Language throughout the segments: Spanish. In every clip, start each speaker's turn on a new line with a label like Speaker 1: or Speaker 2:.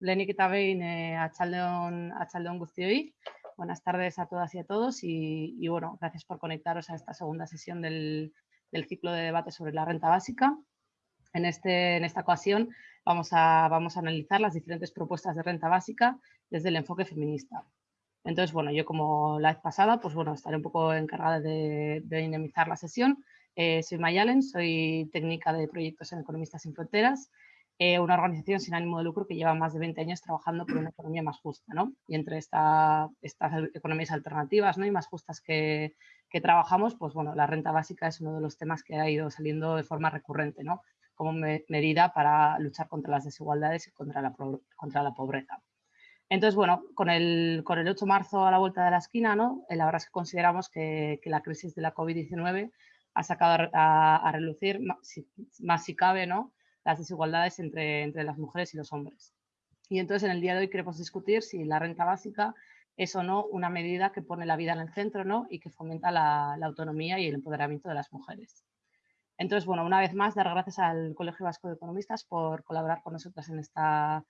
Speaker 1: Lenik eta behin eh, Achaldeón Guztioi. Buenas tardes a todas y a todos y, bueno, gracias por conectaros a esta segunda sesión del, ciclo de debate sobre la renta básica. En, este, en esta ocasión vamos a, vamos a analizar las diferentes propuestas de renta básica desde el enfoque feminista. Entonces, bueno, yo como la vez pasada, pues bueno, estaré un poco encargada de, de dinamizar la sesión. Eh, soy Mayalen, soy técnica de proyectos en Economistas sin Fronteras eh, una organización sin ánimo de lucro que lleva más de 20 años trabajando por una economía más justa, ¿no? Y entre estas economías alternativas ¿no? y más justas que, trabajamos, pues bueno, la renta básica es uno de los temas que ha ido saliendo de forma recurrente, ¿no? Como medida para luchar contra las desigualdades y contra la, contra la pobreza. Entonces, bueno, con el, con el 8 de marzo a la vuelta de la esquina, ¿no? La verdad es que consideramos que, la crisis de la COVID-19 ha sacado a, relucir, más más si cabe, ¿no? Las desigualdades entre, entre las mujeres y los hombres. Y entonces en el día de hoy queremos discutir si la renta básica es o no una medida que pone la vida en el centro ¿no? y que fomenta la, autonomía y el empoderamiento de las mujeres. Entonces, bueno, una vez más, dar gracias al Colegio Vasco de Economistas por colaborar con nosotras en, esta,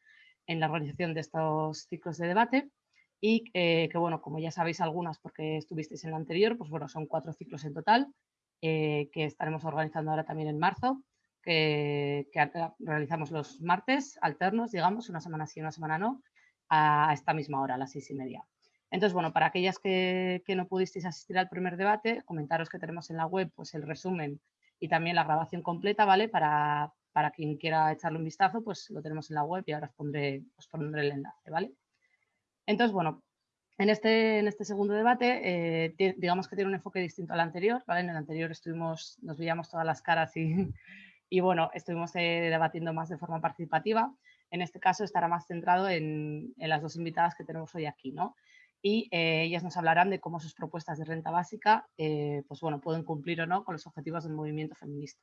Speaker 1: en la organización de estos ciclos de debate y que, bueno, como ya sabéis algunas porque estuvisteis en el anterior, pues bueno, son cuatro ciclos en total eh, que estaremos organizando ahora también en marzo que, realizamos los martes alternos, digamos, una semana sí, una semana no, a esta misma hora, a las seis y media. Entonces, bueno, para aquellas que, no pudisteis asistir al primer debate, comentaros que tenemos en la web pues, el resumen y también la grabación completa, ¿vale? Para, para quien quiera echarle un vistazo, pues lo tenemos en la web y ahora os pondré, os pondré el enlace, ¿vale? Entonces, bueno, en este, en este segundo debate, eh, digamos que tiene un enfoque distinto al anterior, ¿vale? En el anterior estuvimos, nos veíamos todas las caras y, y bueno, estuvimos eh, debatiendo más de forma participativa. En este caso estará más centrado en, las dos invitadas que tenemos hoy aquí, ¿no? Y eh, ellas nos hablarán de cómo sus propuestas de renta básica, eh, pues bueno, pueden cumplir o no con los objetivos del movimiento feminista.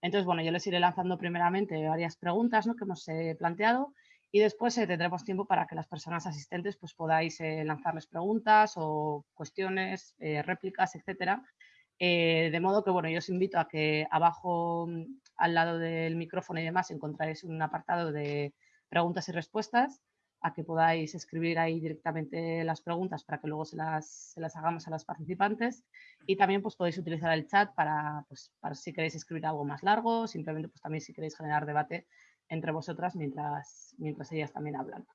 Speaker 1: Entonces, bueno, yo les iré lanzando primeramente varias preguntas ¿no? que hemos planteado y después tendremos tiempo para que las personas asistentes pues, podáis lanzarles preguntas o cuestiones, réplicas, etcétera, eh, de modo que, bueno, yo os invito a que abajo, mm, al lado del micrófono y demás, encontráis un apartado de preguntas y respuestas, a que podáis escribir ahí directamente las preguntas para que luego se las, hagamos a las participantes. Y también pues, podéis utilizar el chat para, pues, para si queréis escribir algo más largo, simplemente pues, también si queréis generar debate entre vosotras mientras, mientras ellas también hablan.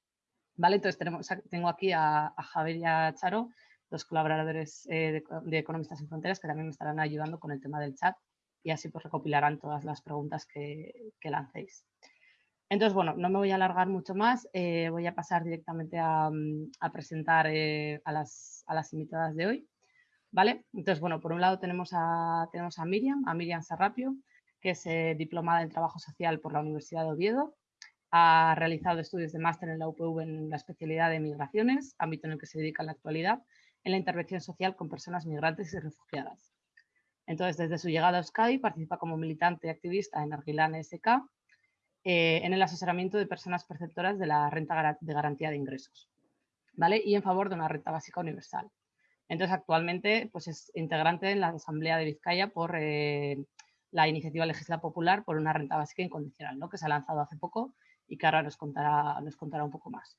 Speaker 1: ¿Vale? Entonces tenemos, tengo aquí a, Javier y a Charo los colaboradores eh, de, Economistas sin Fronteras que también me estarán ayudando con el tema del chat y así pues recopilarán todas las preguntas que, lancéis. Entonces, bueno, no me voy a alargar mucho más, eh, voy a pasar directamente a, presentar eh, a, las, a, las, invitadas de hoy. ¿Vale? Entonces, bueno, por un lado tenemos a, tenemos a Miriam, a Miriam Sarrapio, que es diplomada en Trabajo Social por la Universidad de Oviedo. Ha realizado estudios de máster en la UPV en la especialidad de Migraciones, ámbito en el que se dedica en la actualidad, en la intervención social con personas migrantes y refugiadas. Entonces, desde su llegada a Euskadi, participa como militante y activista en Argilán SK eh, en el asesoramiento de personas perceptoras de la renta de garantía de ingresos ¿vale? y en favor de una renta básica universal. Entonces, actualmente pues, es integrante en la Asamblea de Vizcaya por eh, la iniciativa legislativa popular por una renta básica incondicional, ¿no? que se ha lanzado hace poco y que ahora nos contará, nos contará un poco más.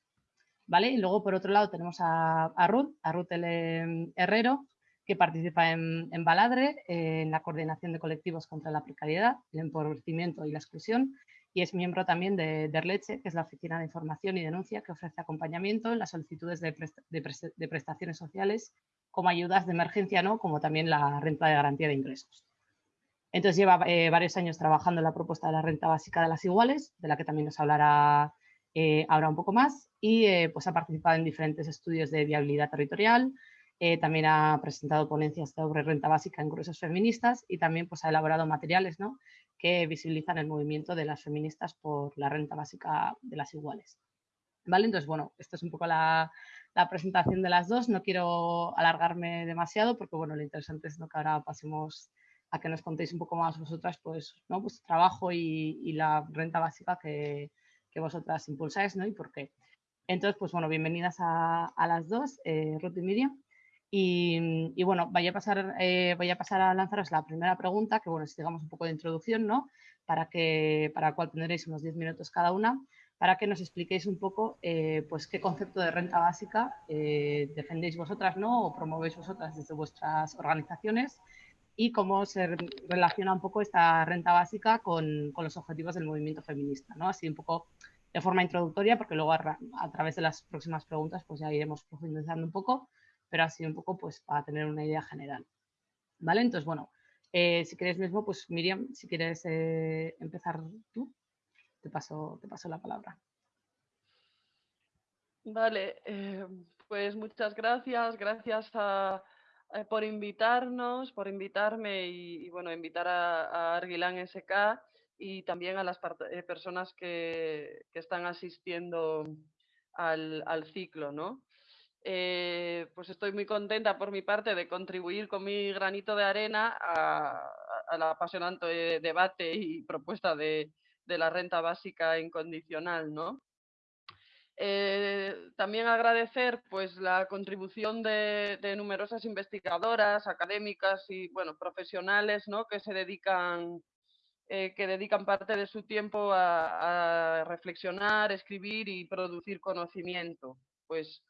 Speaker 1: ¿vale? Y luego, por otro lado, tenemos a, Ruth, a Ruth. Herrero, que participa en, Baladre, en la coordinación de colectivos contra la precariedad, el empobrecimiento y la exclusión, y es miembro también de Derleche, que es la oficina de información y denuncia que ofrece acompañamiento en las solicitudes de, prestaciones sociales como ayudas de emergencia, ¿no? como también la renta de garantía de ingresos. Entonces lleva eh, varios años trabajando en la propuesta de la renta básica de las iguales, de la que también nos hablará eh, ahora un poco más, y eh, pues ha participado en diferentes estudios de viabilidad territorial, eh, también ha presentado ponencias sobre renta básica en gruesos feministas y también pues, ha elaborado materiales ¿no? que visibilizan el movimiento de las feministas por la renta básica de las iguales. ¿Vale? Entonces, bueno, esto es un poco la, la presentación de las dos. No quiero alargarme demasiado porque, bueno, lo interesante es ¿no? que ahora pasemos a que nos contéis un poco más vosotras, pues, ¿no? pues trabajo y, y la renta básica que, que vosotras impulsáis, ¿no? Y por qué. Entonces, pues bueno, bienvenidas a, las dos, eh, Ruth y Miriam. Y, bueno, voy a, pasar, eh, voy a pasar a lanzaros la primera pregunta, que bueno, es digamos un poco de introducción, ¿no? Para, que, para la cual tendréis unos 10 minutos cada una. para que nos expliquéis un poco eh, pues qué concepto de renta básica eh, defendéis vosotras ¿no? o promovéis vosotras desde vuestras organizaciones y cómo se relaciona un poco esta renta básica con, con los objetivos del movimiento feminista. ¿no? Así un poco de forma introductoria, porque luego a, a, través de las próximas preguntas pues ya iremos profundizando un poco, pero así un poco pues para tener una idea general. ¿Vale? Entonces, bueno, eh, si quieres mismo, pues Miriam, si quieres eh, empezar tú, te paso, te paso la palabra.
Speaker 2: Vale, eh, pues muchas gracias, gracias a, por invitarnos, por invitarme y, bueno, invitar a, a Arguilán SK y también a las personas que, que, están asistiendo al, al ciclo, ¿no? Eh, pues estoy muy contenta por mi parte de contribuir con mi granito de arena al apasionante debate y propuesta de, de, la renta básica incondicional, ¿no? Eh, también agradecer pues la contribución de, de, numerosas investigadoras, académicas y bueno, profesionales ¿no? que se dedican eh, que dedican parte de su tiempo a, a, reflexionar, escribir y producir conocimiento. Pues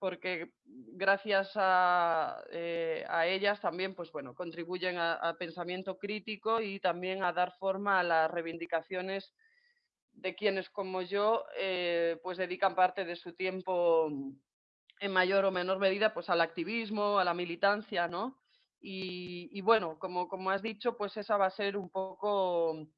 Speaker 2: porque gracias a, eh, a ellas también pues, bueno, contribuyen a, pensamiento crítico y también a dar forma a las reivindicaciones de quienes como yo eh, pues dedican parte de su tiempo en mayor o menor medida pues al activismo, a la militancia, ¿no? Y, y bueno, como, como has dicho, pues esa va a ser un poco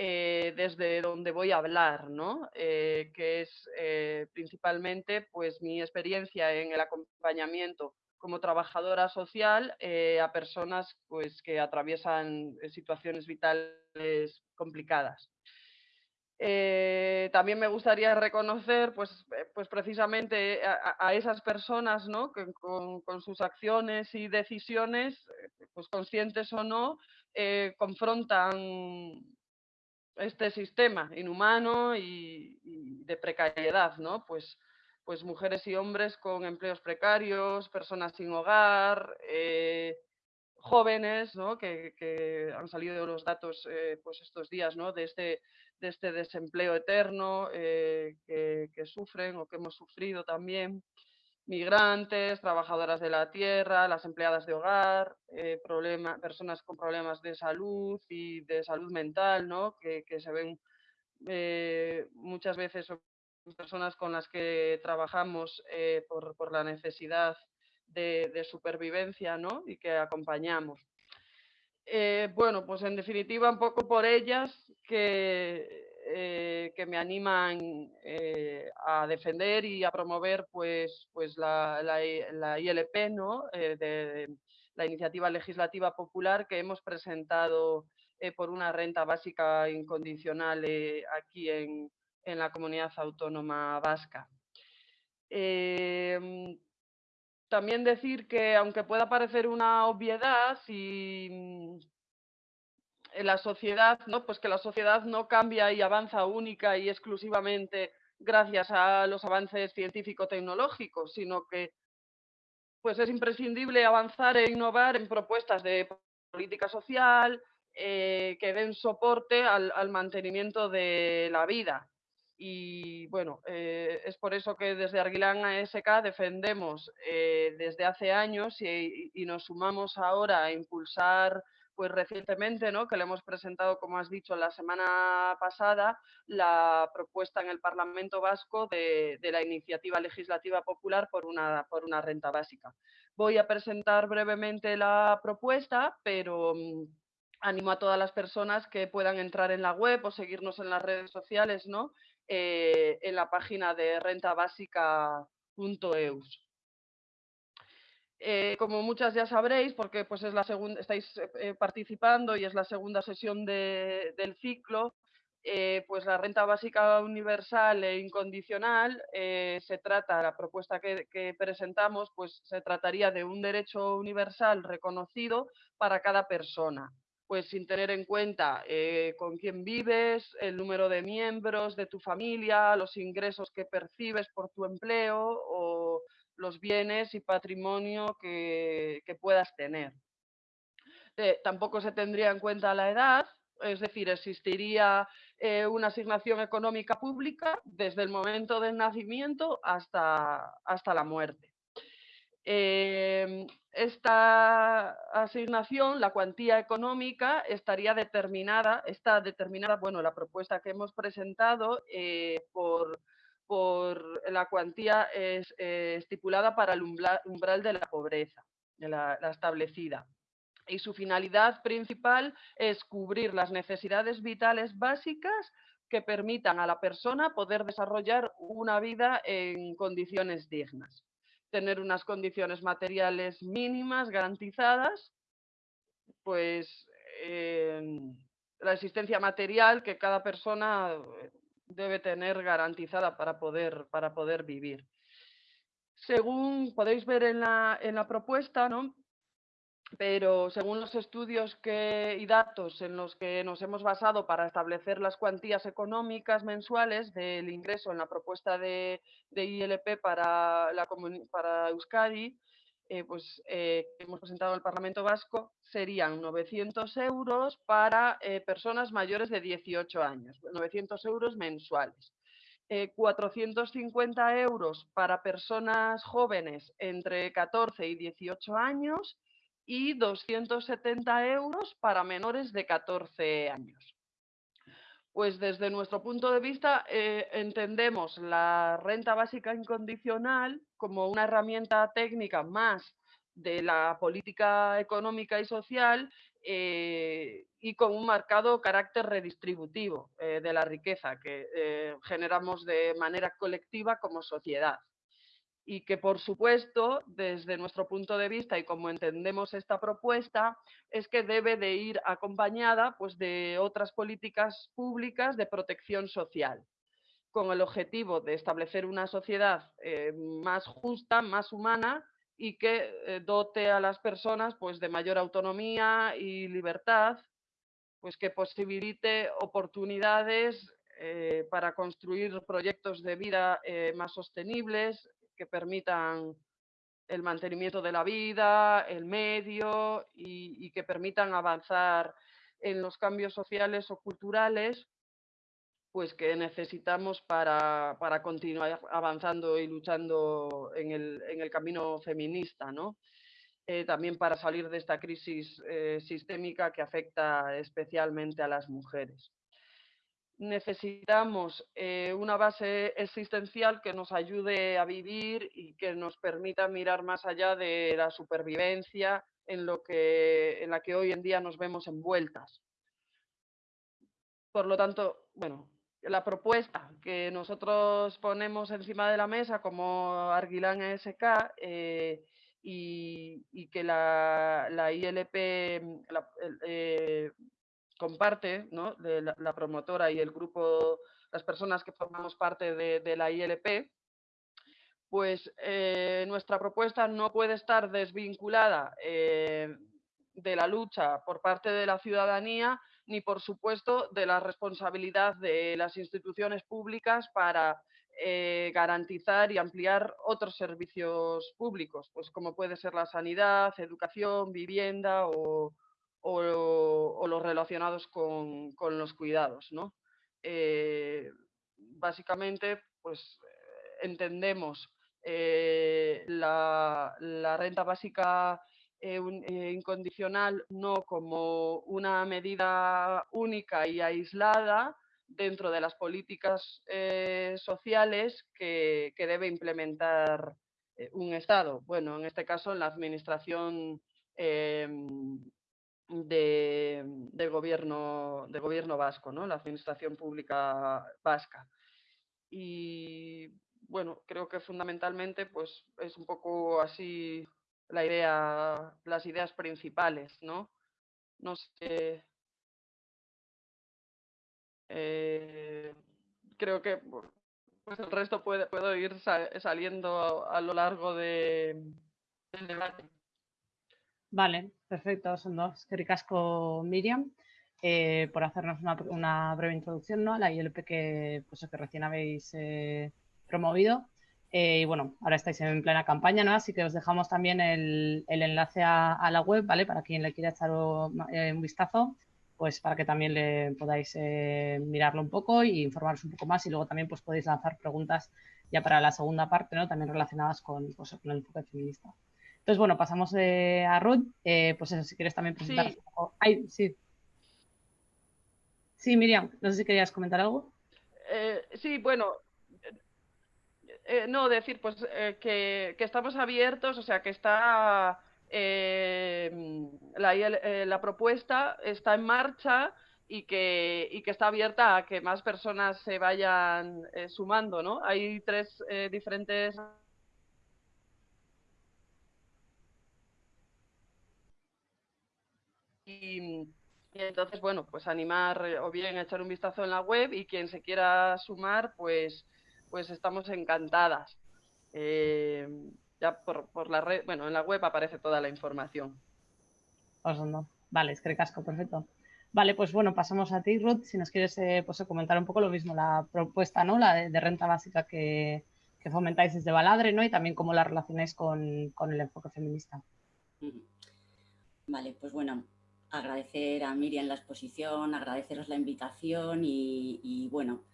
Speaker 2: eh, desde donde voy a hablar, ¿no? Eh, que es eh, principalmente pues, mi experiencia en el acompañamiento como trabajadora social a personas pues, que atraviesan situaciones vitales complicadas. También me gustaría reconocer, pues, pues precisamente a, esas personas, ¿no? Que con, sus acciones y decisiones, pues conscientes o no, confrontan este sistema inhumano y, de precariedad, ¿no? Pues, pues mujeres y hombres con empleos precarios, personas sin hogar, eh, jóvenes, ¿no? Que, que, han salido los datos, eh, pues estos días, ¿no? De este, de este desempleo eterno eh, que, sufren o que hemos sufrido también migrantes, trabajadoras de la tierra, las empleadas de hogar, eh, personas con problemas de salud y de salud mental, ¿no? que, que se ven eh, muchas veces personas con las que trabajamos eh, por, por, la necesidad de, de, supervivencia ¿no? y que acompañamos. Eh, bueno, pues en definitiva un poco por ellas que eh, que me animan eh, a defender y a promover pues, pues la, la, ILP, ¿no? Eh, la iniciativa legislativa popular que hemos presentado por una renta básica incondicional aquí en, en, la comunidad autónoma vasca. Em, también decir que aunque pueda parecer una obviedad, si en la sociedad, ¿no? Pues que la sociedad no cambia y avanza única y exclusivamente gracias a los avances científico-tecnológicos, sino que pues es imprescindible avanzar e innovar en propuestas de política social eh, que den soporte al, mantenimiento de la vida. Y bueno, eh, es por eso que desde Arguilán ASK defendemos eh, desde hace años y, nos sumamos ahora a impulsar pues recientemente, ¿no? que le hemos presentado, como has dicho, la semana pasada, la propuesta en el Parlamento Vasco de, la iniciativa legislativa popular por una, por una renta básica. Voy a presentar brevemente la propuesta, pero mmm, animo a todas las personas que puedan entrar en la web o seguirnos en las redes sociales, ¿no? Eh, en la página de rentabásica.eus. Eh, como muchas ya sabréis, porque pues es la segunda, estáis eh, participando y es la segunda sesión de, del ciclo, eh, pues la renta básica universal e incondicional se trata, la propuesta que, que, presentamos, pues se trataría de un derecho universal reconocido para cada persona, pues sin tener en cuenta con quién vives, el número de miembros de tu familia, los ingresos que percibes por tu empleo o los bienes y patrimonio que, puedas tener. Eh, tampoco se tendría en cuenta la edad, Es decir, existiría eh, una asignación económica pública desde el momento del nacimiento hasta, hasta la muerte. Em, esta asignación, la cuantía económica, estaría determinada, está determinada, bueno, la propuesta que hemos presentado eh, por, por, la cuantía es, eh, estipulada para el umbral, de la pobreza, la, establecida. Y su finalidad principal es cubrir las necesidades vitales básicas que permitan a la persona poder desarrollar una vida en condiciones dignas tener unas condiciones materiales mínimas garantizadas, pues la existencia material que cada persona eh, debe tener garantizada para poder, para poder vivir. Según podéis ver en la, en la propuesta, ¿no? pero según los estudios y datos en los que nos hemos basado para establecer las cuantías económicas mensuales del ingreso en la propuesta de, ILP para, la, para Euskadi, eh, pues, eh, que hemos presentado al Parlamento Vasco, serían 900 euros para eh, personas mayores de 18 años, 900 euros mensuales. 450 euros para personas jóvenes entre 14 y 18 años y 270 euros para menores de 14 años. Pues desde nuestro punto de vista eh, entendemos la renta básica incondicional como una herramienta técnica más de la política económica y social eh, y con un marcado carácter redistributivo eh, de la riqueza que generamos de manera colectiva como sociedad y que, por supuesto, desde nuestro punto de vista y como entendemos esta propuesta, es que debe de ir acompañada pues, de otras políticas públicas de protección social, con el objetivo de establecer una sociedad eh, más justa, más humana y que eh, dote a las personas pues, de mayor autonomía y libertad, pues que posibilite oportunidades eh, para construir proyectos de vida más sostenibles, que permitan el mantenimiento de la vida, el medio y, que permitan avanzar en los cambios sociales o culturales pues que necesitamos para, continuar avanzando y luchando en el, camino feminista, ¿no? Eh, también para salir de esta crisis eh, sistémica que afecta especialmente a las mujeres necesitamos eh, una base existencial que nos ayude a vivir y que nos permita mirar más allá de la supervivencia en, lo que, en la que hoy en día nos vemos envueltas. Por lo tanto, bueno, la propuesta que nosotros ponemos encima de la mesa como Arguilán SK eh, y, que la, la ILP, comparte, ¿no? de la, promotora y el grupo, las personas que formamos parte de, la ILP, pues eh, nuestra propuesta no puede estar desvinculada eh, de la lucha por parte de la ciudadanía ni, por supuesto, de la responsabilidad de las instituciones públicas para eh, garantizar y ampliar otros servicios públicos, pues como puede ser la sanidad, educación, vivienda o, o, los relacionados con, los cuidados. ¿no? Eh, básicamente, pues entendemos eh, la, renta básica eh, incondicional no como una medida única y aislada dentro de las políticas sociales que, que, debe implementar un Estado. Bueno, en este caso, la Administración de, gobierno, del gobierno vasco, ¿no? la administración pública vasca. Y bueno, creo que fundamentalmente pues, es un poco así la idea, las ideas principales, ¿no? No sé. Eh, creo que pues el resto puede, puedo ir saliendo a, lo largo de, del debate.
Speaker 1: Vale, perfecto, son dos. Ricasco, Miriam, eh, por hacernos una, breve introducción ¿no? a la ILP que, pues, que recién habéis eh, promovido. Eh, y bueno, ahora estáis en plena campaña, ¿no? Así que os dejamos también el, enlace a, la web, ¿vale? Para quien le quiera echar un vistazo. pues para que también le podáis mirarlo un poco y informaros un poco más y luego también pues podéis lanzar preguntas ya para la segunda parte, ¿no? También relacionadas con, pues, con el enfoque feminista. Entonces, bueno, pasamos eh, a Ruth. Eh, pues eso, si quieres también presentar un poco. Ay, sí. Sí, Miriam, no sé si querías comentar algo.
Speaker 2: sí, bueno, no, decir pues que, que, estamos abiertos, o sea, que está eh, la, eh, la, propuesta está en marcha y que, y que, está abierta a que más personas se vayan eh, sumando, ¿no? Hay tres eh, diferentes y, entonces, bueno, pues animar o bien echar un vistazo en la web y quien se quiera sumar, pues, pues estamos encantadas. Eh, ya por, por, la red, bueno, en la web aparece toda la información.
Speaker 1: Vale, es que casco, perfecto. Vale, pues bueno, pasamos a ti, Ruth, si nos quieres eh, pues, comentar un poco lo mismo, la propuesta, ¿no? La de, renta básica que, que, fomentáis desde Baladre, ¿no? Y también cómo la relacionáis con, con el enfoque feminista.
Speaker 3: Vale, pues bueno, agradecer a Miriam la exposición, agradeceros la invitación y, y bueno,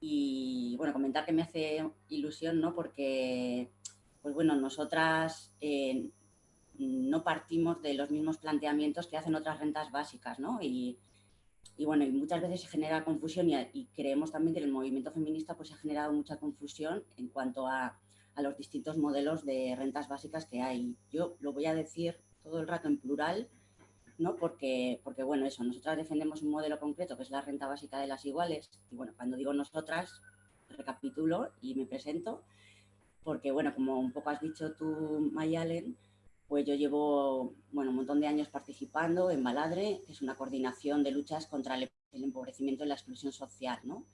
Speaker 3: y bueno, comentar que me hace ilusión, ¿no? Porque pues bueno, nosotras eh, no partimos de los mismos planteamientos que hacen otras rentas básicas, ¿no? Y, bueno, y muchas veces se genera confusión y, creemos también que el movimiento feminista pues ha generado mucha confusión en cuanto a, los distintos modelos de rentas básicas que hay. Yo lo voy a decir todo el rato en plural, ¿no? Porque, porque, bueno, eso, nosotras defendemos un modelo concreto que es la renta básica de las iguales. Y bueno, cuando digo nosotras, recapitulo y me presento porque, bueno, como un poco has dicho tú, Mayalen, pues yo llevo bueno, un montón de años participando en Baladre, que es una coordinación de luchas contra el empobrecimiento y la exclusión social, ¿no?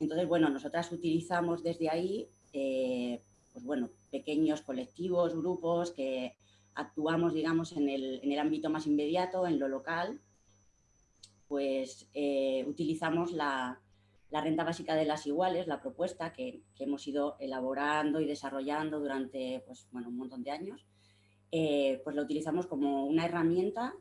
Speaker 3: Entonces, bueno, nosotras utilizamos desde ahí, eh, pues bueno, pequeños colectivos, grupos que actuamos, digamos, en el, en el ámbito más inmediato, en lo local, pues eh, utilizamos la, la renta básica de las iguales, la propuesta que, hemos ido elaborando y desarrollando durante pues, bueno, un montón de años, eh, pues lo utilizamos como una herramienta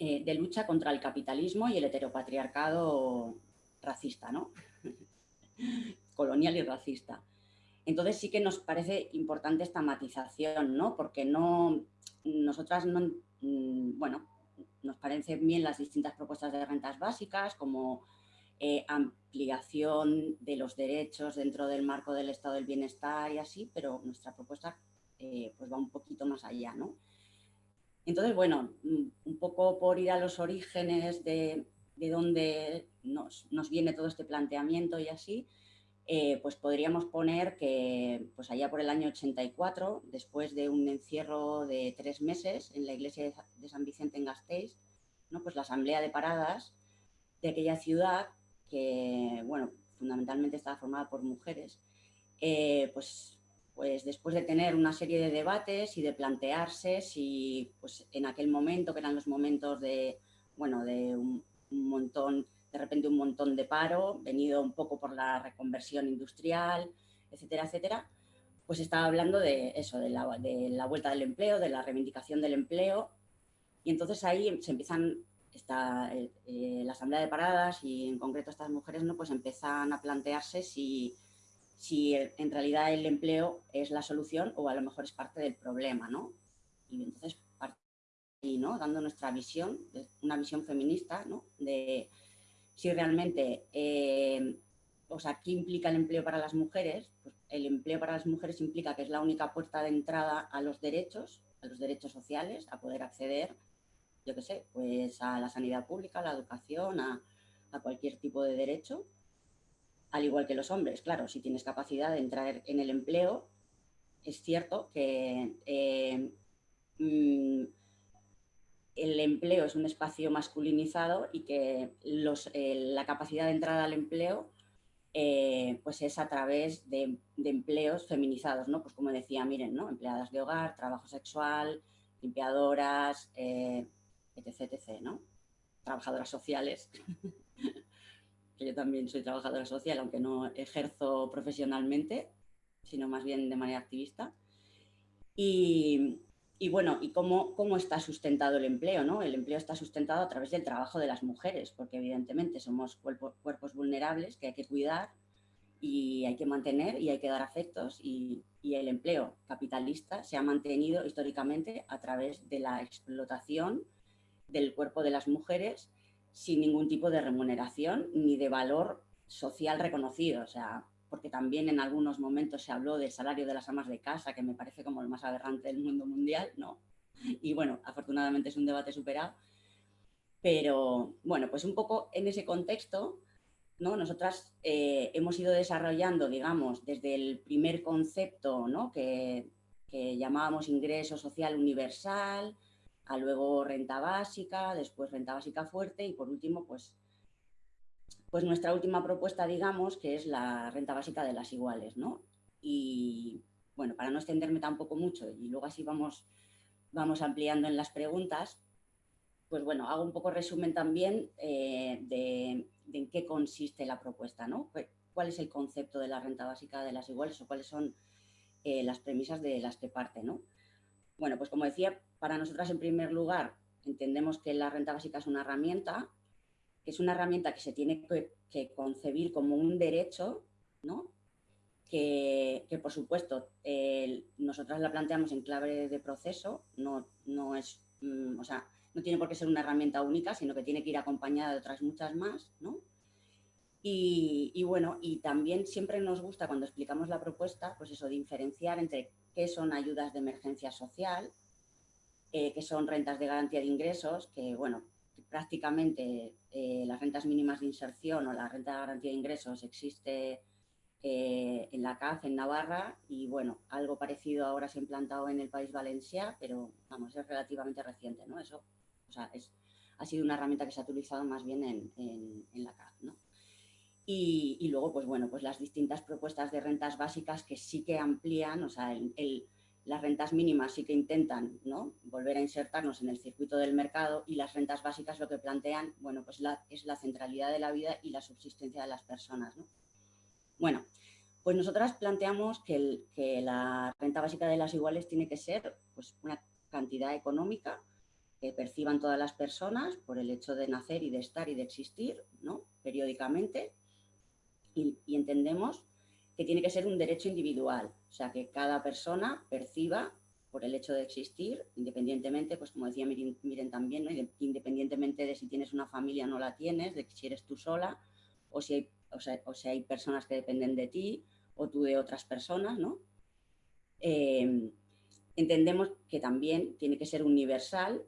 Speaker 3: eh, de lucha contra el capitalismo y el heteropatriarcado racista, ¿no? colonial y racista. Entonces sí que nos parece importante esta matización, ¿no? Porque no, nosotras no, mm, bueno, nos parecen bien las distintas propuestas de rentas básicas como eh, ampliación de los derechos dentro del marco del estado del bienestar y así, pero nuestra propuesta eh, pues va un poquito más allá, ¿no? Entonces, bueno, mm, un poco por ir a los orígenes de, de dónde nos, viene todo este planteamiento y así, eh, pues podríamos poner que pues allá por el año 84, después de un encierro de tres meses en la iglesia de San Vicente en Gasteiz, ¿no? pues la asamblea de paradas de aquella ciudad que, bueno, fundamentalmente estaba formada por mujeres, eh, pues, pues después de tener una serie de debates y de plantearse si pues en aquel momento, que eran los momentos de, bueno, de un, montón, de repente un montón de paro, venido un poco por la reconversión industrial, etcétera, etcétera, pues estaba hablando de eso, de la, de la vuelta del empleo, de la reivindicación del empleo, y entonces ahí se empiezan está eh, eh, la asamblea de paradas y en concreto estas mujeres no pues empiezan a plantearse si, si en realidad el empleo es la solución o a lo mejor es parte del problema, ¿no? Y entonces y ¿no? dando nuestra visión, una visión feminista, ¿no? De si realmente, eh, o sea, ¿qué implica el empleo para las mujeres? Pues el empleo para las mujeres implica que es la única puerta de entrada a los derechos, a los derechos sociales, a poder acceder yo qué sé, pues a la sanidad pública, a la educación, a, cualquier tipo de derecho, al igual que los hombres. Claro, si tienes capacidad de entrar en el empleo, es cierto que eh, mm, el empleo es un espacio masculinizado y que eh, la capacidad de entrada al empleo eh, pues es a través de, empleos feminizados, ¿no? Pues como decía, miren, ¿no? Empleadas de hogar, trabajo sexual, limpiadoras, etc, ¿no? Trabajadoras sociales, que yo también soy trabajadora social, aunque no ejerzo profesionalmente, sino más bien de manera activista. Y, y bueno, ¿y cómo, cómo está sustentado el empleo? ¿no? El empleo está sustentado a través del trabajo de las mujeres, porque evidentemente somos cuerpos vulnerables que hay que cuidar y hay que mantener y hay que dar afectos y, y, el empleo capitalista se ha mantenido históricamente a través de la explotación del cuerpo de las mujeres sin ningún tipo de remuneración ni de valor social reconocido. O sea, porque también en algunos momentos se habló del salario de las amas de casa, que me parece como el más aberrante del mundo mundial, ¿no? Y bueno, afortunadamente es un debate superado. Pero bueno, pues un poco en ese contexto, ¿no? Nosotras eh, hemos ido desarrollando, digamos, desde el primer concepto, ¿no? Que, que llamábamos ingreso social universal, a luego renta básica, después renta básica fuerte y por último, pues pues nuestra última propuesta, digamos, que es la renta básica de las iguales, ¿no? Y bueno, para no extenderme tampoco mucho y luego así vamos, vamos ampliando en las preguntas, pues bueno, hago un poco resumen también eh, de, en qué consiste la propuesta, ¿no? ¿Cuál es el concepto de la renta básica de las iguales o cuáles son eh, las premisas de las que parte, ¿no? Bueno, pues como decía, para nosotras en primer lugar entendemos que la renta básica es una herramienta que es una herramienta que se tiene que, concebir como un derecho, ¿no? Que, por supuesto nosotras la planteamos en clave de proceso, no, no es, mm, o sea, no tiene por qué ser una herramienta única, sino que tiene que ir acompañada de otras muchas más, ¿no? Y, bueno, y también siempre nos gusta cuando explicamos la propuesta, pues eso, diferenciar entre qué son ayudas de emergencia social, eh, qué son rentas de garantía de ingresos, que bueno, prácticamente eh, las rentas mínimas de inserción o la renta de garantía de ingresos existe eh, en la CAF, en Navarra, y bueno, algo parecido ahora se ha implantado en el país Valencia, pero vamos, es relativamente reciente, ¿no? Eso, o sea, es, ha sido una herramienta que se ha utilizado más bien en, en, la CAF, ¿no? Y, y, luego, pues bueno, pues las distintas propuestas de rentas básicas que sí que amplían, o sea, el las rentas mínimas sí que intentan ¿no? volver a insertarnos en el circuito del mercado y las rentas básicas lo que plantean bueno, pues la, es la centralidad de la vida y la subsistencia de las personas. ¿no? Bueno, pues nosotras planteamos que, que, la renta básica de las iguales tiene que ser pues, una cantidad económica que perciban todas las personas por el hecho de nacer y de estar y de existir ¿no? periódicamente y, y entendemos que tiene que ser un derecho individual, o sea, que cada persona perciba por el hecho de existir, independientemente, pues como decía Miren, también, independientemente de si tienes una familia o no la tienes, de si eres tú sola, o si, hay, o, sea, o hay personas que dependen de ti, o tú de otras personas, ¿no? Em, entendemos que también tiene que ser universal,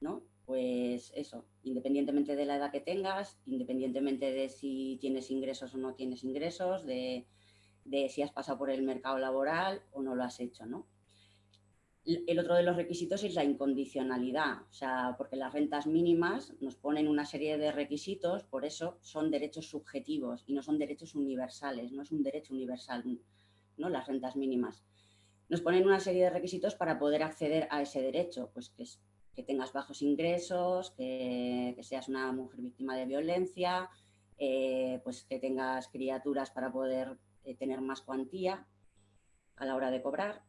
Speaker 3: ¿no? Pues eso, independientemente de la edad que tengas, independientemente de si tienes ingresos o no tienes ingresos, de de si has pasado por el mercado laboral o no lo has hecho, ¿no? El otro de los requisitos es la incondicionalidad, o sea, porque las rentas mínimas nos ponen una serie de requisitos, por eso son derechos subjetivos y no son derechos universales, no es un derecho universal, ¿no? Las rentas mínimas. Nos ponen una serie de requisitos para poder acceder a ese derecho, pues que, tengas bajos ingresos, que, seas una mujer víctima de violencia, eh, pues que tengas criaturas para poder eh, tener más cuantía a la hora de cobrar,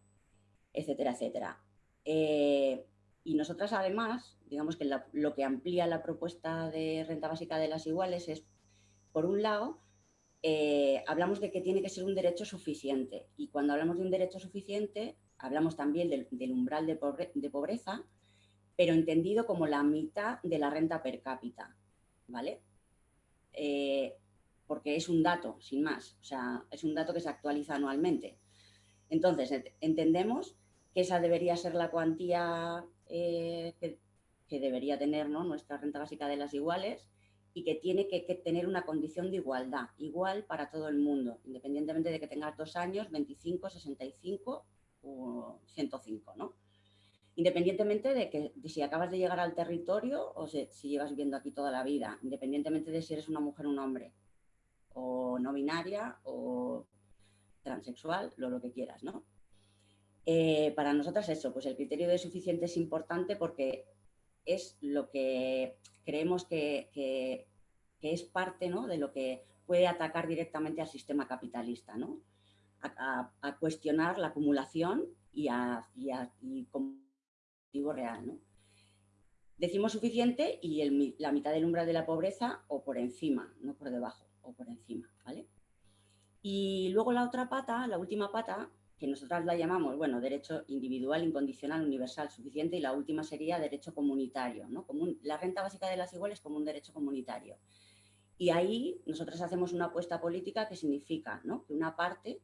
Speaker 3: etcétera, etcétera. Eh, y nosotras además, digamos que lo que amplía la propuesta de renta básica de las iguales es, por un lado, eh, hablamos de que tiene que ser un derecho suficiente. Y cuando hablamos de un derecho suficiente, hablamos también del, umbral de, pobreza, pero entendido como la mitad de la renta per cápita. ¿Vale? Porque es un dato, sin más, o sea, es un dato que se actualiza anualmente. Entonces, entendemos que esa debería ser la cuantía eh, que, debería tener nuestra renta básica de las iguales y que tiene que, tener una condición de igualdad, igual para todo el mundo, independientemente de que tengas dos años, 25, 65 o 105, ¿no? Independientemente de que si acabas de llegar al territorio o si, si llevas viviendo aquí toda la vida, independientemente de si eres una mujer o un hombre o no binaria o transexual, lo, lo que quieras, ¿no? Eh, para nosotras eso, pues el criterio de suficiente es importante porque es lo que creemos que, es parte ¿no? de lo que puede atacar directamente al sistema capitalista, ¿no? a, cuestionar la acumulación y, a, y, productivo real. ¿no? Decimos suficiente y la mitad del umbral de la pobreza o por encima, no por debajo, por encima. Y luego la otra pata, la última pata, que nosotras la llamamos, bueno, derecho individual, incondicional, universal, suficiente, y la última sería derecho comunitario, ¿no? la renta básica de las iguales como un derecho comunitario. Y ahí nosotros hacemos una apuesta política que significa que una parte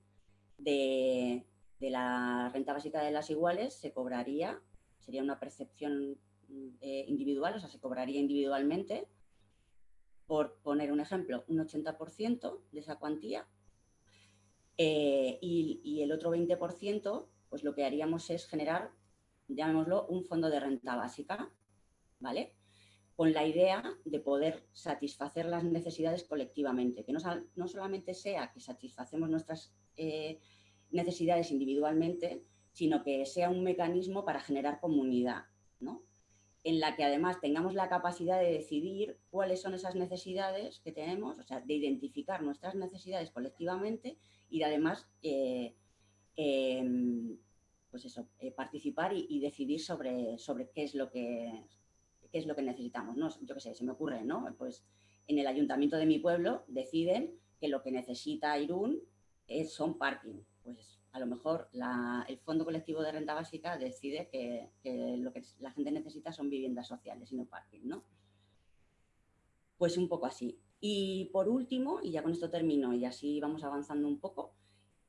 Speaker 3: de, la renta básica de las iguales se cobraría, sería una percepción eh, individual, o sea, se cobraría individualmente, por poner un ejemplo, un 80% de esa cuantía eh, y, el otro 20%, pues lo que haríamos es generar, llamémoslo, un fondo de renta básica, ¿vale? Con la idea de poder satisfacer las necesidades colectivamente, que no, no solamente sea que satisfacemos nuestras eh, necesidades individualmente, sino que sea un mecanismo para generar comunidad, ¿no? En la que además tengamos la capacidad de decidir cuáles son esas necesidades que tenemos, o sea, de identificar nuestras necesidades colectivamente y de además eh, em, pues eso, eh, participar y, decidir sobre, sobre qué, es lo que, qué es lo que necesitamos. ¿no? Yo qué sé, se me ocurre, ¿no? Pues en el ayuntamiento de mi pueblo deciden que lo que necesita Irún es, son parking. Pues a lo mejor el Fondo Colectivo de Renta Básica decide que, lo que la gente necesita son viviendas sociales y no parking, ¿no? Pues un poco así. Y por último, y ya con esto termino y así vamos avanzando un poco,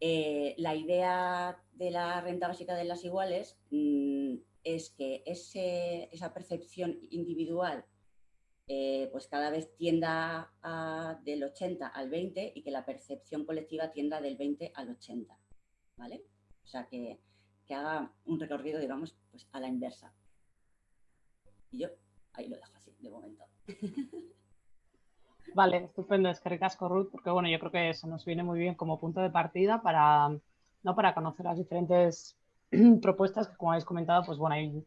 Speaker 3: eh, la idea de la renta básica de las iguales mm, es que esa percepción individual eh, pues cada vez tienda del 80 al 20 y que la percepción colectiva tienda del 20 al 80, ¿vale? O sea, que, que haga un recorrido, digamos, pues a la inversa. Y yo ahí lo dejo así, de momento.
Speaker 1: Vale, estupendo, es que ricasco Ruth, porque bueno, yo creo que eso nos viene muy bien como punto de partida para, ¿no? para conocer las diferentes propuestas que como habéis comentado, pues bueno, hay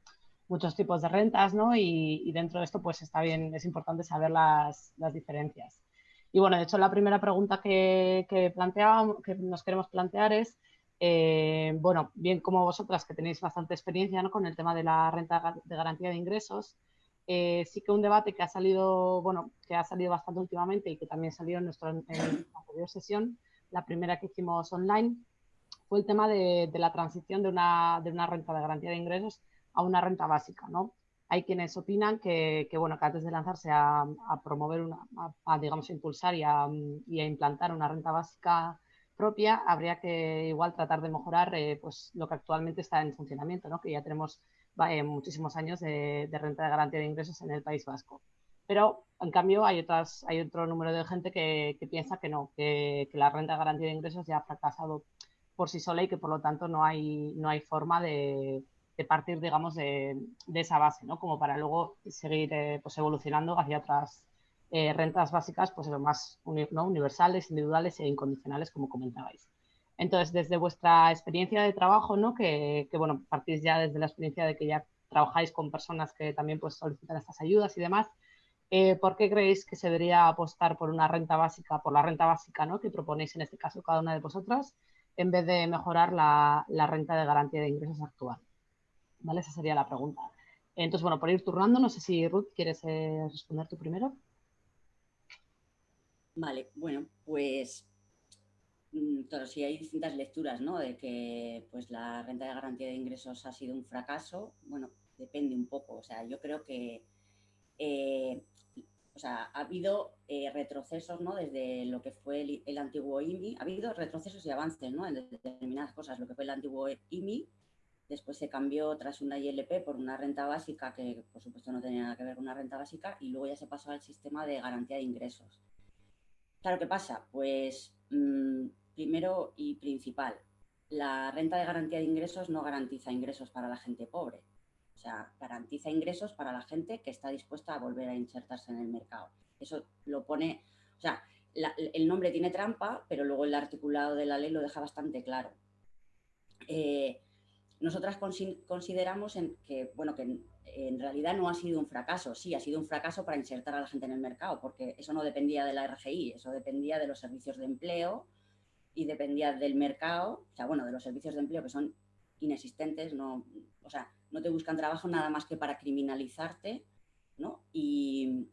Speaker 1: muchos tipos de rentas, ¿no? Y, dentro de esto, pues está bien, es importante saber las, las diferencias. Y bueno, de hecho, la primera pregunta que, que, que nos queremos plantear es, eh, bueno, bien como vosotras que tenéis bastante experiencia con el tema de la renta de garantía de ingresos, eh, sí que un debate que ha salido, bueno, que ha salido bastante últimamente y que también salió en nuestra, anterior sesión, la primera que hicimos online, fue el tema de, la transición de una, de una, renta de garantía de ingresos a una renta básica, ¿no? Hay quienes opinan que, bueno, que antes de lanzarse a, promover, una, a, digamos, impulsar y a, implantar una renta básica propia, habría que igual tratar de mejorar eh, pues, lo que actualmente está en funcionamiento, ¿no? Que ya tenemos muchísimos años de, renta de garantía de ingresos en el País Vasco. Pero, en cambio, hay, otras, hay otro número de gente que, piensa que no, que, la renta de garantía de ingresos ya ha fracasado por sí sola y que, por lo tanto, no hay, no hay forma de, partir, digamos, de, esa base, ¿no? Como para luego seguir eh, pues, evolucionando hacia otras eh, rentas básicas, pues lo más ¿no? universales, individuales e incondicionales, como comentabais. Entonces, desde vuestra experiencia de trabajo, ¿no? que, bueno, partís ya desde la experiencia de que ya trabajáis con personas que también pues, solicitan estas ayudas y demás, eh, ¿por qué creéis que se debería apostar por una renta básica, por la renta básica ¿no? que proponéis en este caso cada una de vosotras, en vez de mejorar la, renta de garantía de ingresos actual? ¿Vale? Esa sería la pregunta. Entonces, bueno, por ir turnando, no sé si Ruth quieres eh, responder tú primero.
Speaker 3: Vale, bueno, pues Mm, claro, sí hay distintas lecturas, ¿no? De que pues la renta de garantía de ingresos ha sido un fracaso. Bueno, depende un poco. O sea, yo creo que eh, o sea, ha habido eh, retrocesos, ¿no? Desde lo que fue el, antiguo IMI, ha habido retrocesos y avances, ¿no? En determinadas cosas. Lo que fue el antiguo IMI, después se cambió tras una ILP por una renta básica que, por supuesto, no tenía nada que ver con una renta básica y luego ya se pasó al sistema de garantía de ingresos. Claro, ¿qué pasa? Pues mm, Primero y principal, la renta de garantía de ingresos no garantiza ingresos para la gente pobre. O sea, garantiza ingresos para la gente que está dispuesta a volver a insertarse en el mercado. Eso lo pone, o sea, el nombre tiene trampa, pero luego el articulado de la ley lo deja bastante claro. Eh, nosotras consideramos que, bueno, que en, realidad no ha sido un fracaso. Sí, ha sido un fracaso para insertar a la gente en el mercado, porque eso no dependía de la RGI, eso dependía de los servicios de empleo, y dependía del mercado, o sea, bueno, de los servicios de empleo que son inexistentes, no, o sea, no te buscan trabajo nada más que para criminalizarte, ¿no? Y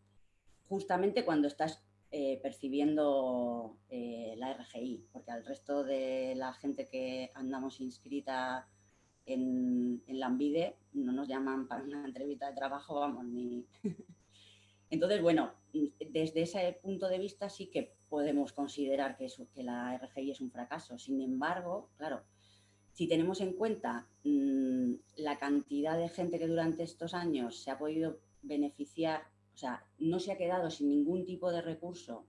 Speaker 3: justamente cuando estás eh, percibiendo eh, la RGI, porque al resto de la gente que andamos inscrita en, en la Ambide no nos llaman para una entrevista de trabajo, vamos, ni... Entonces, bueno, desde ese punto de vista sí que podemos considerar que, la RGI es un fracaso. Sin embargo, claro, si tenemos en cuenta mm, la cantidad de gente que durante estos años se ha podido beneficiar, o sea, no se ha quedado sin ningún tipo de recurso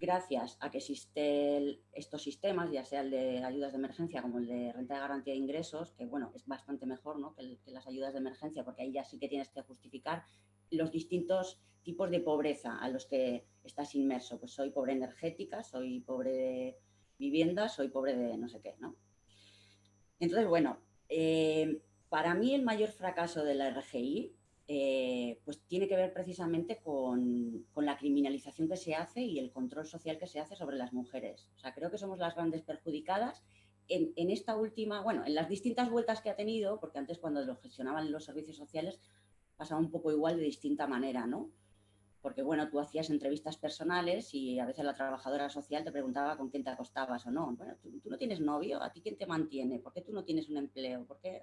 Speaker 3: gracias a que existen estos sistemas, ya sea el de ayudas de emergencia como el de renta de garantía de ingresos, que bueno, es bastante mejor ¿no? que, las ayudas de emergencia, porque ahí ya sí que tienes que justificar los distintos tipos de pobreza a los que estás inmerso. Pues soy pobre energética, soy pobre de vivienda, soy pobre de no sé qué, ¿no? Entonces, bueno, eh, para mí el mayor fracaso de la RGI eh, pues tiene que ver precisamente con, la criminalización que se hace y el control social que se hace sobre las mujeres. O sea, creo que somos las grandes perjudicadas en, esta última, bueno, en las distintas vueltas que ha tenido, porque antes cuando lo gestionaban los servicios sociales pasaba un poco igual de distinta manera, ¿no? porque bueno, tú hacías entrevistas personales y a veces la trabajadora social te preguntaba con quién te acostabas o no. Bueno, tú, no tienes novio, ¿a ti quién te mantiene? ¿Por qué tú no tienes un empleo? ¿Por qué?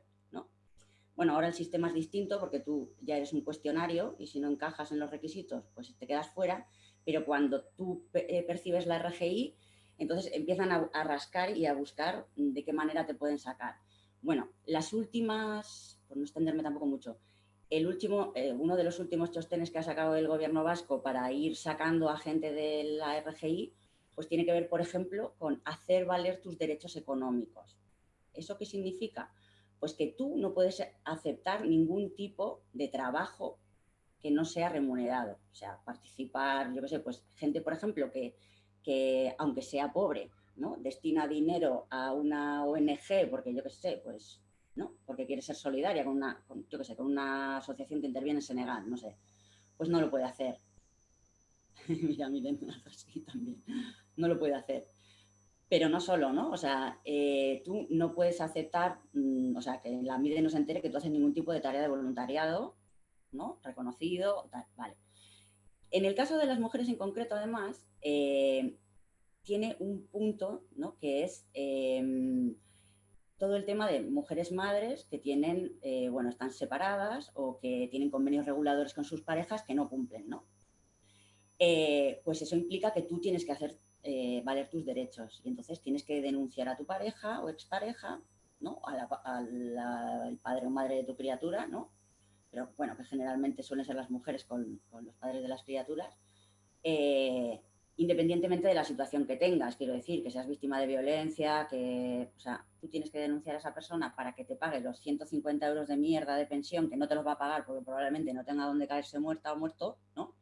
Speaker 3: Bueno, ahora el sistema es distinto porque tú ya eres un cuestionario y si no encajas en los requisitos, pues te quedas fuera, pero cuando tú eh, percibes la RGI, entonces empiezan a, rascar y a buscar de qué manera te pueden sacar. Bueno, las últimas, por no extenderme tampoco mucho, el último, eh, uno de los últimos chostenes que ha sacado el gobierno vasco para ir sacando a gente de la RGI, pues tiene que ver, por ejemplo, con hacer valer tus derechos económicos. ¿Eso qué significa? Pues que tú no puedes aceptar ningún tipo de trabajo que no sea remunerado. O sea, participar, yo qué sé, pues gente, por ejemplo, que, que aunque sea pobre, ¿no? destina dinero a una ONG, porque yo qué sé, pues ¿no? Porque quiere ser solidaria con una, yo sé, con una asociación que interviene en Senegal, no sé, pues no lo puede hacer. Mira, miren, también, no lo puede hacer. Pero no solo, ¿no? O sea, eh, tú no puedes aceptar, mm, o sea, que la MIDE no se entere que tú haces ningún tipo de tarea de voluntariado, ¿no? Reconocido, tal, vale. En el caso de las mujeres en concreto, además, eh, tiene un punto, ¿no? Que es em, todo el tema de mujeres madres que tienen, eh, bueno, están separadas o que tienen convenios reguladores con sus parejas que no cumplen, ¿no? Eh, pues eso implica que tú tienes que hacer eh, valer tus derechos y entonces tienes que denunciar a tu pareja o expareja, ¿no? al padre o madre de tu criatura, ¿no? Pero bueno, que generalmente suelen ser las mujeres con, con los padres de las criaturas, independientemente de la situación que tengas, quiero decir, que seas víctima de violencia, que, o sea, tú tienes que denunciar a esa persona para que te pague los 150 euros de mierda de pensión, que no te los va a pagar porque probablemente no tenga dónde caerse muerta o muerto, ¿no?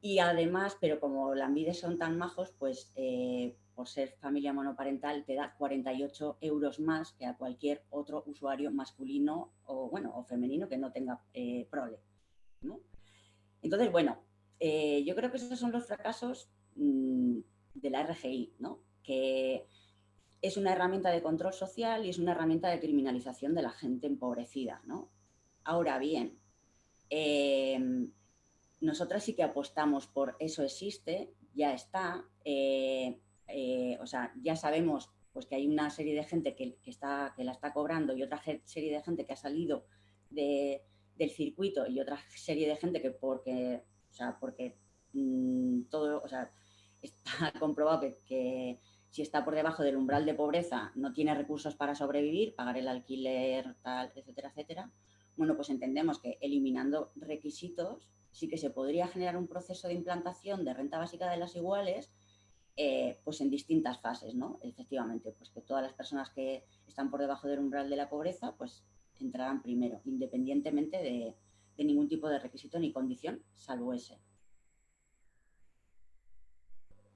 Speaker 3: Y además, pero como las vides son tan majos, pues eh, por ser familia monoparental te da 48 euros más que a cualquier otro usuario masculino o, bueno, o femenino que no tenga eh, prole. Entonces, bueno, eh, yo creo que esos son los fracasos Mm, de la RGI, ¿no? que es una herramienta de control social y es una herramienta de criminalización de la gente empobrecida. ¿no? Ahora bien, em, nosotras sí que apostamos por eso existe, ya está, eh, eh, o sea, ya sabemos pues, que hay una serie de gente que, está, que la está cobrando y otra serie de gente que ha salido del circuito y otra serie de gente que porque, o sea, porque mm, todo, o sea, está comprobado que, si está por debajo del umbral de pobreza no tiene recursos para sobrevivir, pagar el alquiler, tal, etcétera, etcétera, bueno, pues entendemos que eliminando requisitos sí que se podría generar un proceso de implantación de renta básica de las iguales eh, pues en distintas fases, ¿no? Efectivamente, pues que todas las personas que están por debajo del umbral de la pobreza pues entrarán primero, independientemente de, de ningún tipo de requisito ni condición, salvo ese.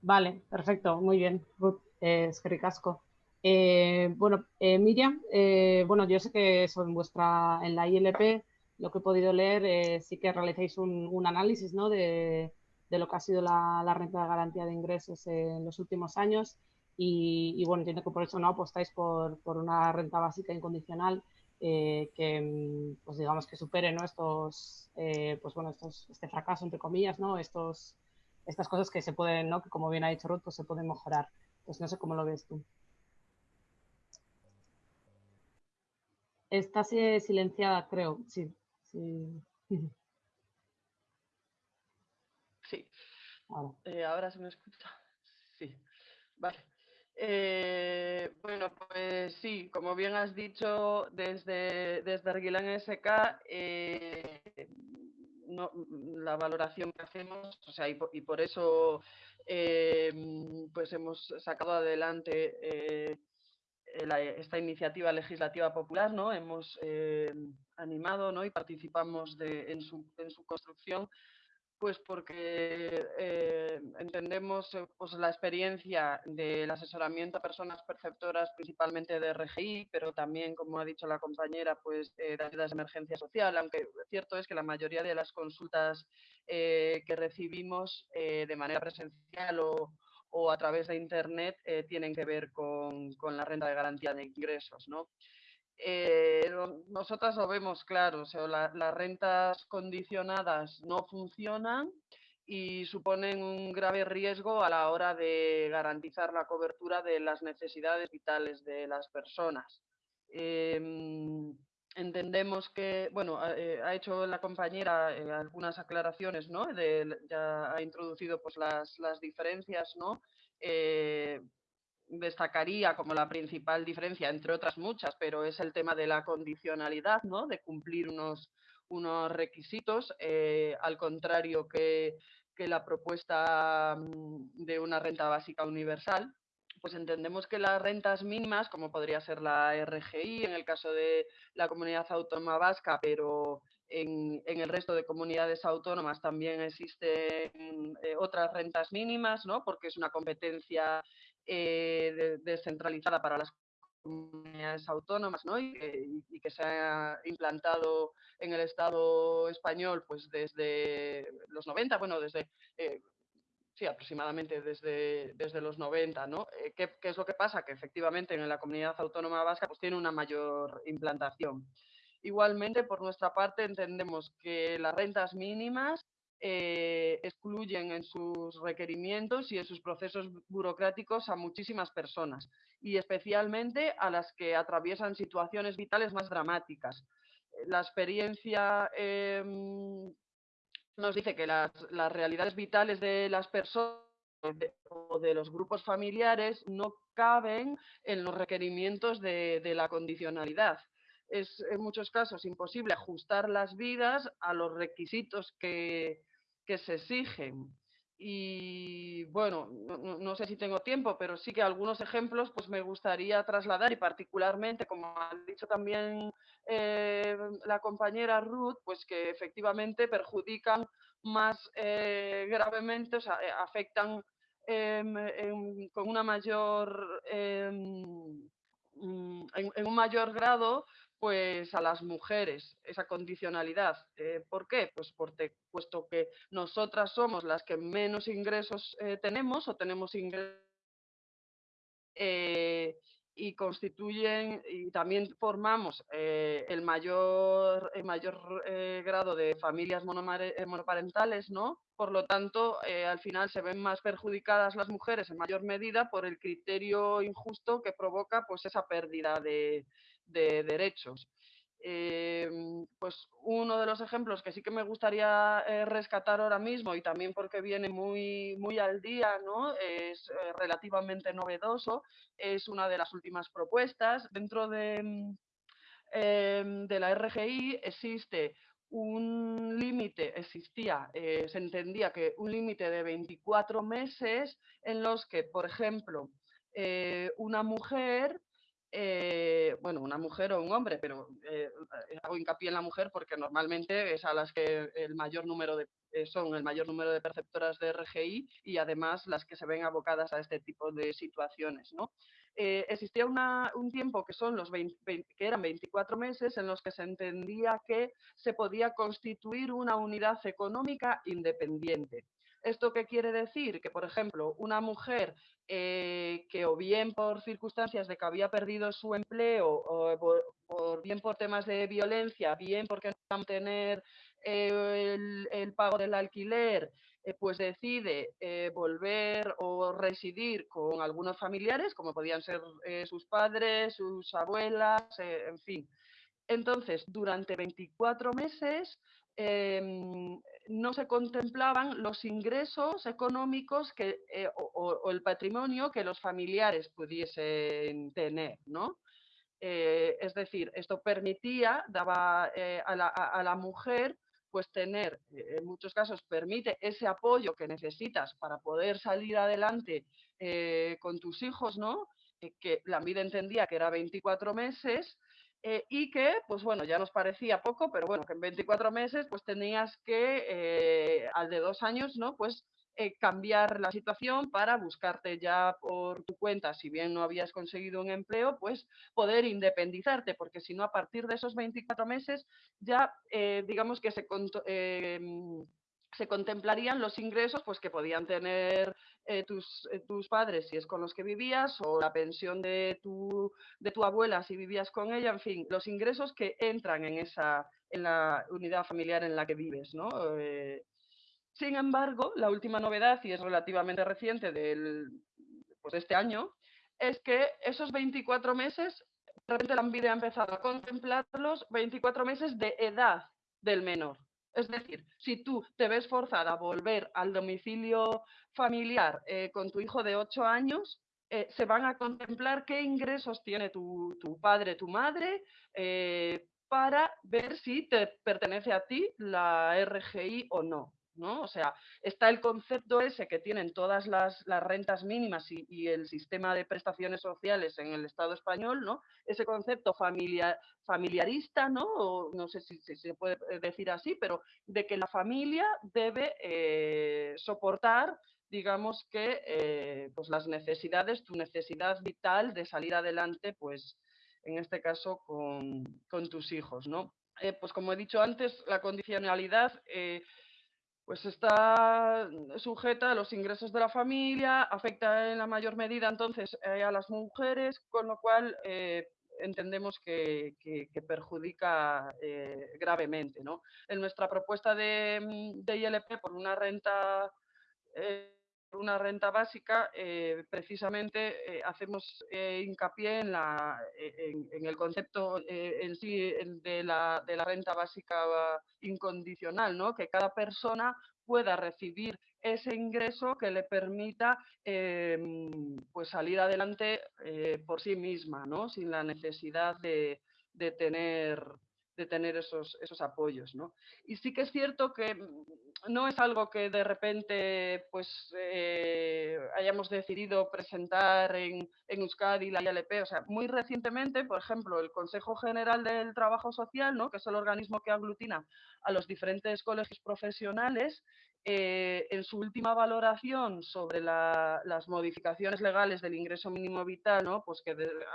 Speaker 1: Vale, perfecto, muy bien, Ruth, eh, es ricasco. Eh, bueno, eh, Miriam, bueno, yo sé que eso vuestra, en la ILP, lo que he podido leer, sí que realizáis un, análisis ¿no? de, lo que ha sido la, renta de garantía de ingresos en los últimos años y, bueno, entiendo que por eso no apostáis por, por una renta básica incondicional. que, mm, pues digamos, que supere ¿no? estos, pues bueno, estos, este fracaso, entre comillas, ¿no? Estos, estas cosas que se pueden, ¿no? Que como bien ha dicho Ruth, pues se pueden mejorar. Pues no sé cómo lo ves tú. Está silenciada, creo, sí. Sí.
Speaker 2: sí. Eh, ahora. se me escucha. Sí. Vale. Eh, bueno, pues sí, como bien has dicho, desde, desde Arguilán SK, eh, la valoración que hacemos, o sea, y por, eso pues hemos sacado adelante esta iniciativa legislativa popular, ¿no? Hemos animado ¿no? y participamos de, en, su, construcción pues porque eh, entendemos eh, pues, la experiencia del asesoramiento a personas perceptoras, principalmente de RGI, pero también, como ha dicho la compañera, pues de ayudas de emergencia social, aunque cierto es que la mayoría de las consultas eh, que recibimos de manera presencial o, o, a través de Internet tienen que ver con, con, la renta de garantía de ingresos. ¿no? Eh, nosotras lo vemos claro, o sea, las rentas condicionadas no funcionan y suponen un grave riesgo a la hora de garantizar la cobertura de las necesidades vitales de las personas. Em, entendemos que, bueno, ha, eh, hecho la compañera eh, algunas aclaraciones, ¿no? ya ha introducido pues las, las diferencias, ¿no? Destacaría como la principal diferencia, entre otras muchas, pero es el tema de la condicionalidad, ¿no? de cumplir unos, unos requisitos, eh, al contrario que, que, la propuesta mm, de una renta básica universal. Pues entendemos que las rentas mínimas, como podría ser la RGI en el caso de la comunidad autónoma vasca, pero en, en, el resto de comunidades autónomas también existen eh, otras rentas mínimas, ¿no? porque es una competencia eh, descentralizada para las comunidades autónomas ¿no? y, que, se ha implantado en el Estado español pues desde los 90, bueno, desde... Eh, sí, aproximadamente desde, desde los 90, ¿no? Eh, ¿qué, ¿qué, es lo que pasa? Que efectivamente en la comunidad autónoma vasca pues tiene una mayor implantación. Igualmente, por nuestra parte, entendemos que las rentas mínimas eh, excluyen en sus requerimientos y en sus procesos burocráticos a muchísimas personas y especialmente a las que atraviesan situaciones vitales más dramáticas. La experiencia em, nos dice que las, realidades vitales de las personas o de los grupos familiares no caben en los requerimientos de la condicionalidad es en muchos casos imposible ajustar las vidas a los requisitos que, que se exigen. Y bueno, no, sé si tengo tiempo, pero sí que algunos ejemplos pues me gustaría trasladar y particularmente, como ha dicho también eh, la compañera Ruth, pues que efectivamente perjudican más eh, gravemente, o sea, eh, afectan em, con una mayor, em, mm, en, un mayor grado pues a las mujeres esa condicionalidad. Eh, ¿Por qué? Pues porque, puesto que nosotras somos las que menos ingresos eh, tenemos o tenemos ingresos eh, y constituyen y también formamos el mayor, el mayor grado de familias monoparentales, ¿no? Por lo tanto, al final se ven más perjudicadas las mujeres en mayor medida por el criterio injusto que provoca pues esa pérdida de, de derechos. Em, pues uno de los ejemplos que sí que me gustaría eh, rescatar ahora mismo y también porque viene muy, muy al día, ¿no? es eh, relativamente novedoso, es una de las últimas propuestas. Dentro de, mm, em, de la RGI existe un límite, existía, eh, se entendía que un límite de 24 meses en los que, por ejemplo, una mujer eh, bueno, una mujer o un hombre, pero eh, hago hincapié en la mujer porque normalmente es a las que el mayor número de, eh, son el mayor número de perceptoras de RGI y además las que se ven abocadas a este tipo de situaciones. ¿no? existía un tiempo que, son los que eran 24 meses en los que se entendía que se podía constituir una unidad económica independiente. ¿Esto qué quiere decir? Que, por ejemplo, una mujer eh, que o bien por circunstancias de que había perdido su empleo, o, bien por temas de violencia, bien porque no va a tener eh, el, pago del alquiler, eh, pues decide volver o residir con algunos familiares, como podían ser sus padres, sus abuelas, en fin. Entonces, durante 24 meses em, no se contemplaban los ingresos económicos que, eh, o, el patrimonio que los familiares pudiesen tener, ¿no? Eh, es decir, esto permitía, daba eh, a, la, mujer pues tener, en muchos casos permite ese apoyo que necesitas para poder salir adelante con tus hijos, ¿no? que la vida entendía que era 24 meses, eh, y que, pues bueno, ya nos parecía poco, pero bueno, que en 24 meses pues tenías que, eh, al de dos años, ¿no? Pues eh, cambiar la situación para buscarte ya por tu cuenta, si bien no habías conseguido un empleo, pues poder independizarte, porque si no, a partir de esos 24 meses ya, digamos que se se contemplarían los ingresos pues, que podían tener eh, tus, eh, tus, padres si es con los que vivías o la pensión de tu, de tu abuela si vivías con ella, en fin, los ingresos que entran en, esa, en la unidad familiar en la que vives. ¿no? Eh, sin embargo, la última novedad, y es relativamente reciente del, pues, de este año, es que esos 24 meses, de repente la vida ha empezado a contemplarlos 24 meses de edad del menor. Es decir, si tú te ves forzada a volver al domicilio familiar eh, con tu hijo de 8 años, eh, se van a contemplar qué ingresos tiene tu, padre, tu madre, eh, para ver si te pertenece a ti la RGI o no. ¿No? O sea, está el concepto ese que tienen todas las, rentas mínimas y, el sistema de prestaciones sociales en el Estado español, ¿no? Ese concepto familiarista, ¿no? No sé si, se puede decir así, pero de que la familia debe eh, soportar digamos que eh, pues las necesidades, tu necesidad vital de salir adelante, pues en este caso con, tus hijos, ¿no? Eh, pues como he dicho antes, la condicionalidad pues está sujeta a los ingresos de la familia, afecta en la mayor medida entonces eh, a las mujeres, con lo cual eh, entendemos que, perjudica eh, gravemente. ¿no? En nuestra propuesta de, mm, de ILP por una renta una renta básica, eh, precisamente eh, hacemos eh, hincapié en, la, en, el concepto en sí de la, de la, renta básica incondicional, ¿no? que cada persona pueda recibir ese ingreso que le permita em, pues salir adelante por sí misma, ¿no? sin la necesidad de, de tener de tener esos, esos apoyos. ¿no? Y sí que es cierto que mm, no es algo que de repente pues, eh, hayamos decidido presentar en, en, Euskadi la ILP. O sea, muy recientemente, por ejemplo, el Consejo General del Trabajo Social, ¿no? que es el organismo que aglutina a los diferentes colegios profesionales, eh, en su última valoración sobre las modificaciones legales del ingreso mínimo vital, ¿no? pues que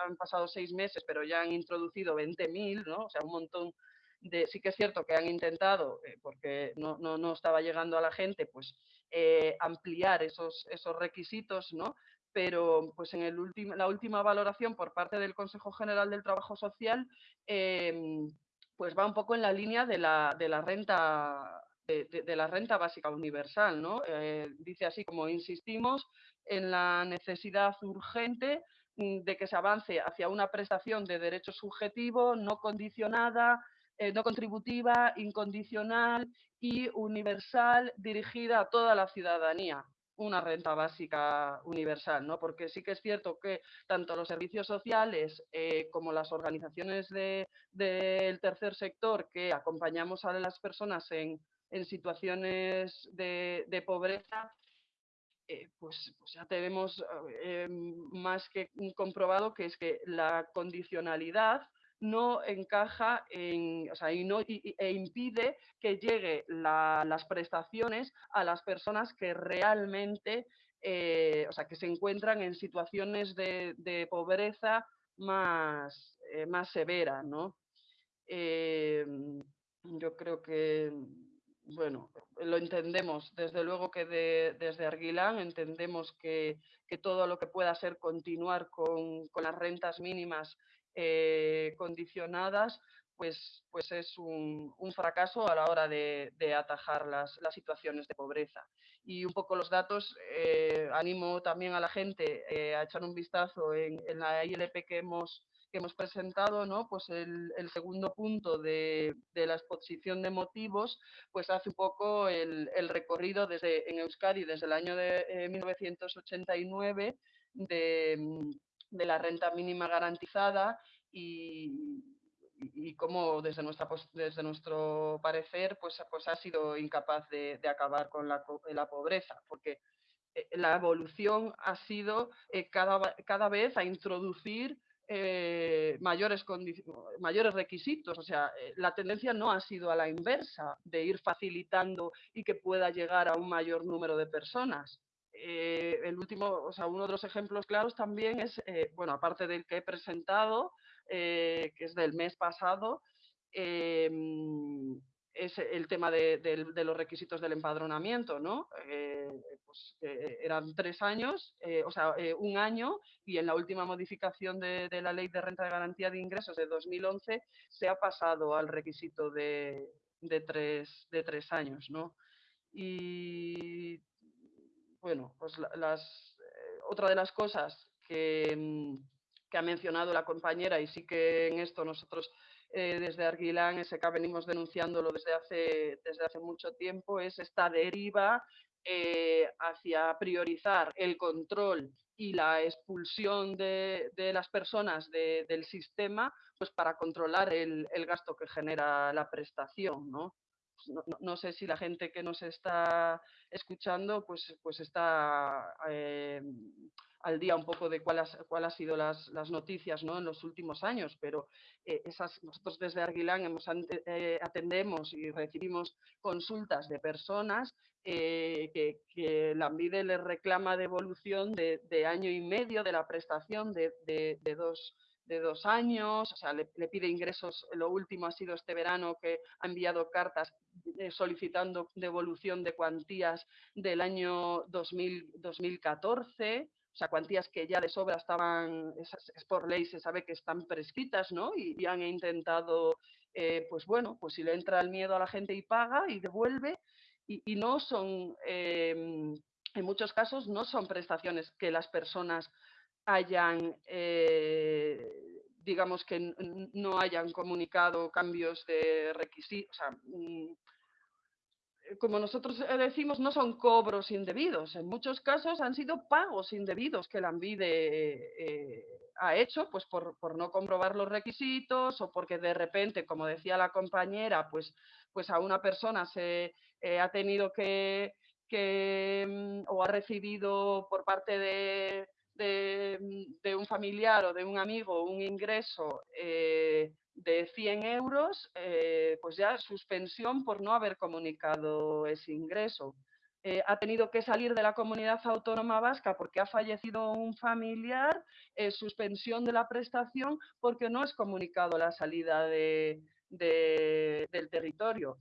Speaker 2: han pasado seis meses, pero ya han introducido 20.000, ¿no? o sea, un montón de... Sí que es cierto que han intentado, eh, porque no, no, no, estaba llegando a la gente, pues eh, ampliar esos, esos requisitos, ¿no? pero pues en el la última valoración por parte del Consejo General del Trabajo Social, em, pues va un poco en la línea de la, de la renta de, la renta básica universal. ¿no? Eh, dice así como insistimos en la necesidad urgente mm, de que se avance hacia una prestación de derecho subjetivo no condicionada, eh, no contributiva, incondicional y universal dirigida a toda la ciudadanía una renta básica universal, ¿no? Porque sí que es cierto que tanto los servicios sociales eh, como las organizaciones del tercer sector que acompañamos a las personas en, en situaciones de, pobreza, eh, pues, ya tenemos eh, más que comprobado que es que la condicionalidad no encaja en, o sea, y no, e impide que lleguen las prestaciones a las personas que realmente, eh, o sea, que se encuentran en situaciones de, pobreza más, más severa, ¿no? yo creo que bueno, lo entendemos, desde luego que desde Arguilán entendemos que, todo lo que pueda ser continuar con, las rentas mínimas eh, condicionadas, pues, pues es un, fracaso a la hora de, atajar las, situaciones de pobreza. Y un poco los datos, eh, animo también a la gente eh, a echar un vistazo en, en la ILP que hemos que hemos presentado, ¿no? pues el, segundo punto de, la exposición de motivos, pues hace un poco el, recorrido desde, en Euskadi desde el año de 1989 eh, de, de, la renta mínima garantizada y, y cómo desde, nuestra, desde nuestro parecer pues, pues ha sido incapaz de, acabar con la, la, pobreza, porque eh, la evolución ha sido eh, cada, cada vez a introducir eh, mayores, mayores requisitos. O sea, eh, la tendencia no ha sido a la inversa, de ir facilitando y que pueda llegar a un mayor número de personas. Eh, el último, o sea, uno de los ejemplos claros también es, bueno, aparte del que he presentado, que es del mes pasado, es el tema de, los requisitos del empadronamiento, ¿no? Eh, pues, eh, eran tres años, eh, o sea, un año, y en la última modificación de, la Ley de Renta de Garantía de Ingresos de 2011 se ha pasado al requisito de, tres, años, ¿no? Y, bueno, pues las, otra de las cosas mm, que ha mencionado la compañera, y sí que en esto nosotros eh, desde Arguilán SK venimos denunciándolo desde hace, desde hace mucho tiempo, es esta deriva eh, hacia priorizar el control y la expulsión de, las personas del sistema pues para controlar el, gasto que genera la prestación. Pues ¿no? No, sé si la gente que nos está escuchando pues, pues está eh, al día un poco de cuáles cuál han sido las, noticias ¿no? en los últimos años, pero eh, esas, nosotros desde Arguilán hemos, eh, atendemos y recibimos consultas de personas que, que la ANVIDE les reclama devolución de, de, año y medio de la prestación de, de, dos de dos años, o sea, le, pide ingresos, lo último ha sido este verano que ha enviado cartas solicitando devolución de cuantías del año 2000, 2014, o sea, cuantías que ya de sobra estaban, es, por ley, se sabe que están prescritas, ¿no? Y, han intentado, eh, pues bueno, pues si le entra el miedo a la gente y paga y devuelve, y, no son, em, en muchos casos, no son prestaciones que las personas hayan, eh, digamos que no hayan comunicado cambios de requisitos, o sea, mm, eh, como nosotros eh, decimos, no son cobros indebidos. En muchos casos han sido pagos indebidos que la ANVIDE ha hecho, pues por, no comprobar los requisitos o porque de repente, como decía la compañera, pues, pues a una persona se ha tenido que, mm, o ha recibido por parte de, de, un familiar o de un amigo un ingreso de 100 euros, eh, pues ya suspensión por no haber comunicado ese ingreso. Eh, ha tenido que salir de la comunidad autónoma vasca porque ha fallecido un familiar, eh, suspensión de la prestación porque no es comunicado la salida de, del territorio.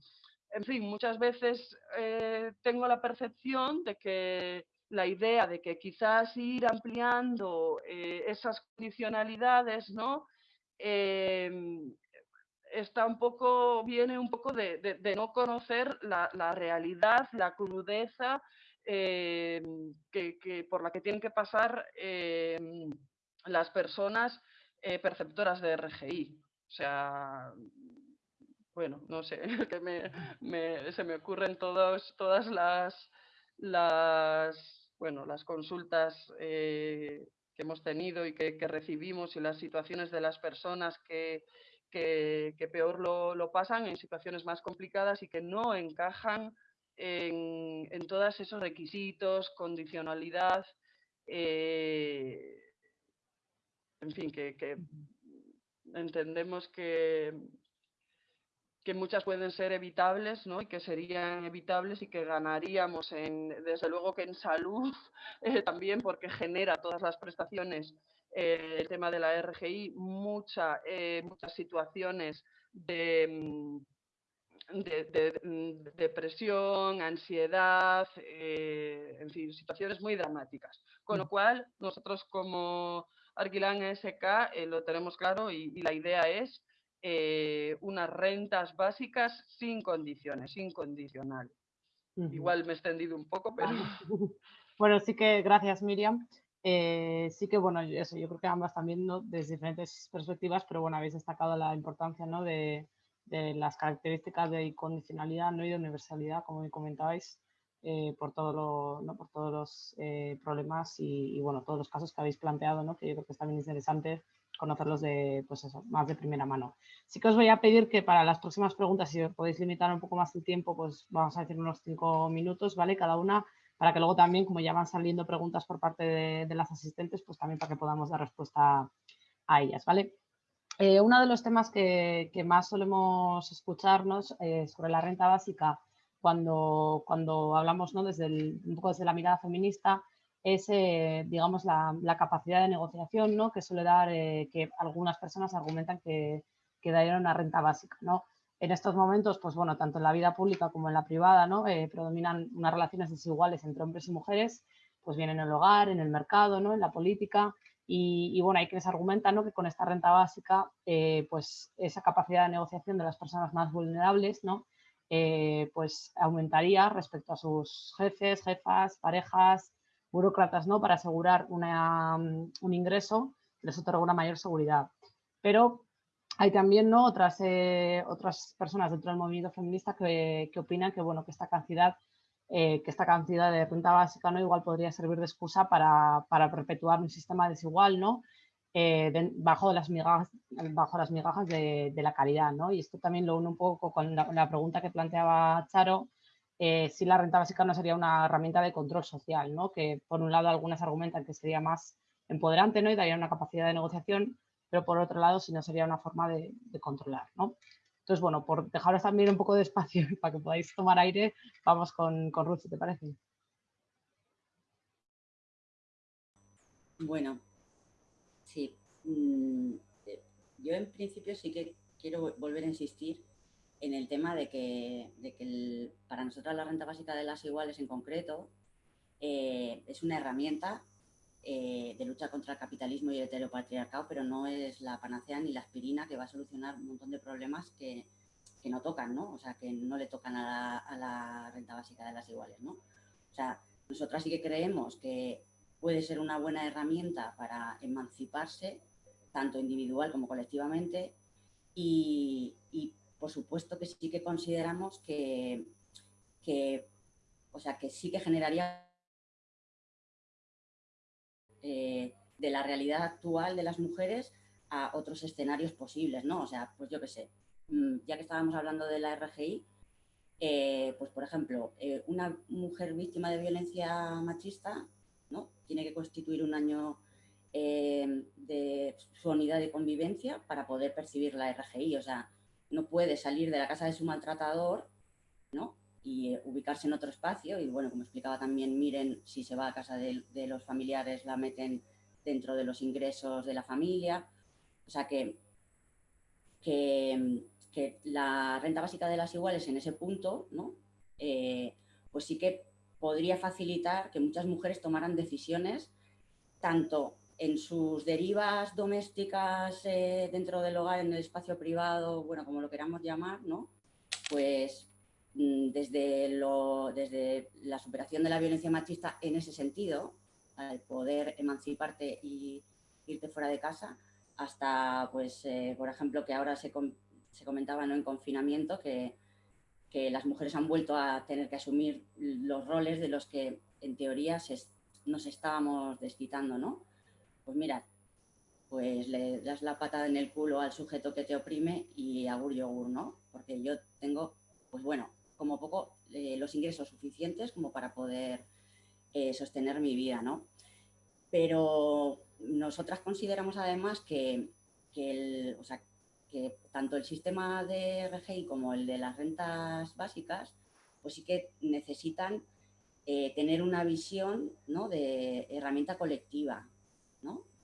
Speaker 2: En fin, muchas veces tengo la percepción de que la idea de que quizás ir ampliando esas condicionalidades, ¿no? Em, está un poco, viene un poco de, no conocer la, realidad, la crudeza em, que, por la que tienen que pasar em, las personas eh, perceptoras de RGI. O sea, bueno, no sé, que se me ocurren todas las, las, bueno, las consultas eh, que hemos tenido y que, recibimos y las situaciones de las personas que, peor lo, pasan en situaciones más complicadas y que no encajan en, todos esos requisitos, condicionalidad, eh, en fin, que entendemos que, que muchas pueden ser evitables ¿no? y que serían evitables y que ganaríamos en, desde luego que en salud eh, también porque genera todas las prestaciones eh, el tema de la RGI mucha, eh, muchas situaciones de, mm, de, depresión, ansiedad, en fin, situaciones muy dramáticas. Con lo cual, nosotros como Arquilán SK lo tenemos claro y, la idea es eh, unas rentas básicas sin condiciones, incondicional. Igual me he extendido un poco, pero...
Speaker 1: bueno, sí que gracias Miriam. sí que, bueno, eso, yo creo que ambas también desde diferentes perspectivas, pero bueno, habéis destacado la importancia ¿no? de, de las características de incondicionalidad ¿no? y de universalidad, como me comentabais, eh, por, todo lo, ¿no? por todos los eh, problemas y, bueno, todos los casos que habéis planteado, ¿no? que yo creo que es también interesante conocerlos de, pues eso, más de primera mano. Sí que os voy a pedir que para las próximas preguntas, si os podéis limitar un poco más el tiempo, pues vamos a decir unos cinco minutos, ¿vale? Cada una, para que luego también, como ya van saliendo preguntas por parte de, las asistentes, pues también para que podamos dar respuesta a ellas, ¿vale? Eh, uno de los temas que, más solemos escucharnos eh, sobre la renta básica cuando, cuando hablamos ¿no? desde, un poco desde la mirada feminista es, eh, digamos, la, capacidad de negociación ¿no? que suele dar que algunas personas argumentan que, que darían una renta básica. ¿no? En estos momentos, pues bueno, tanto en la vida pública como en la privada, ¿no? predominan unas relaciones desiguales entre hombres y mujeres, pues bien en el hogar, en el mercado, ¿no? en la política, y, bueno, hay quienes argumentan que con esta renta básica, eh, pues esa capacidad de negociación de las personas más vulnerables, ¿no? Eh, pues aumentaría respecto a sus jefes, jefas, parejas, burócratas, ¿no? Para asegurar un ingreso les otorga una mayor seguridad. Pero hay también ¿no? otras, eh, otras personas dentro del movimiento feminista que, que opinan que, bueno, que esta cantidad eh, que esta cantidad de renta básica ¿no? igual podría servir de excusa para, para perpetuar un sistema desigual ¿no? Eh, bajo, las migajas, bajo las migajas de, de, la caridad. ¿no? Y esto también lo une un poco con la, pregunta que planteaba Charo, eh, si la renta básica no sería una herramienta de control social, ¿no? que por un lado algunas argumentan que sería más empoderante ¿no? y daría una capacidad de negociación, pero por otro lado si no sería una forma de, de controlar. ¿no? Entonces, bueno, por dejaros también un poco de espacio para que podáis tomar aire, vamos con, con Ruth, si te parece.
Speaker 3: Bueno, sí. Mm, eh, yo en principio sí que quiero volver a insistir en el tema de que, para nosotras la renta básica de las iguales en concreto eh, es una herramienta eh, de lucha contra el capitalismo y el heteropatriarcado, pero no es la panacea ni la aspirina que va a solucionar un montón de problemas que, no tocan, ¿no? O sea, que no le tocan a la, renta básica de las iguales, ¿no? O sea, nosotras sí que creemos que puede ser una buena herramienta para emanciparse, tanto individual como colectivamente, y, por supuesto que sí que consideramos que, que, o sea, que sí que generaría eh, de la realidad actual de las mujeres a otros escenarios posibles, ¿no? O sea, pues yo qué sé, mm, ya que estábamos hablando de la RGI, eh, pues por ejemplo, eh, una mujer víctima de violencia machista, ¿no? Tiene que constituir un año de su unidad de convivencia para poder percibir la RGI, o sea, no puede salir de la casa de su maltratador, ¿no? y ubicarse en otro espacio. Y bueno, como explicaba también Miren, si se va a casa de, los familiares, la meten dentro de los ingresos de la familia. O sea que, que, la renta básica de las iguales en ese punto, ¿no? Eh, pues sí que podría facilitar que muchas mujeres tomaran decisiones tanto en sus derivas domésticas eh, dentro del hogar, en el espacio privado, bueno, como lo queramos llamar, ¿no? Pues Mm, desde, lo, desde la superación de la violencia machista en ese sentido, al poder emanciparte y irte fuera de casa, hasta, pues, eh, por ejemplo, que ahora se, se comentaba ¿no? en confinamiento que, que, las mujeres han vuelto a tener que asumir los roles de los que en teoría se, nos estábamos desquitando, ¿no? Pues mira, pues le das la patada en el culo al sujeto que te oprime y agur yogur, ¿no? Porque yo tengo, pues bueno, como poco eh, los ingresos suficientes como para poder eh, sostener mi vida, ¿no? Pero nosotras consideramos además que, que, tanto el sistema de RGI como el de las rentas básicas, pues sí que necesitan eh, tener una visión ¿no? de herramienta colectiva,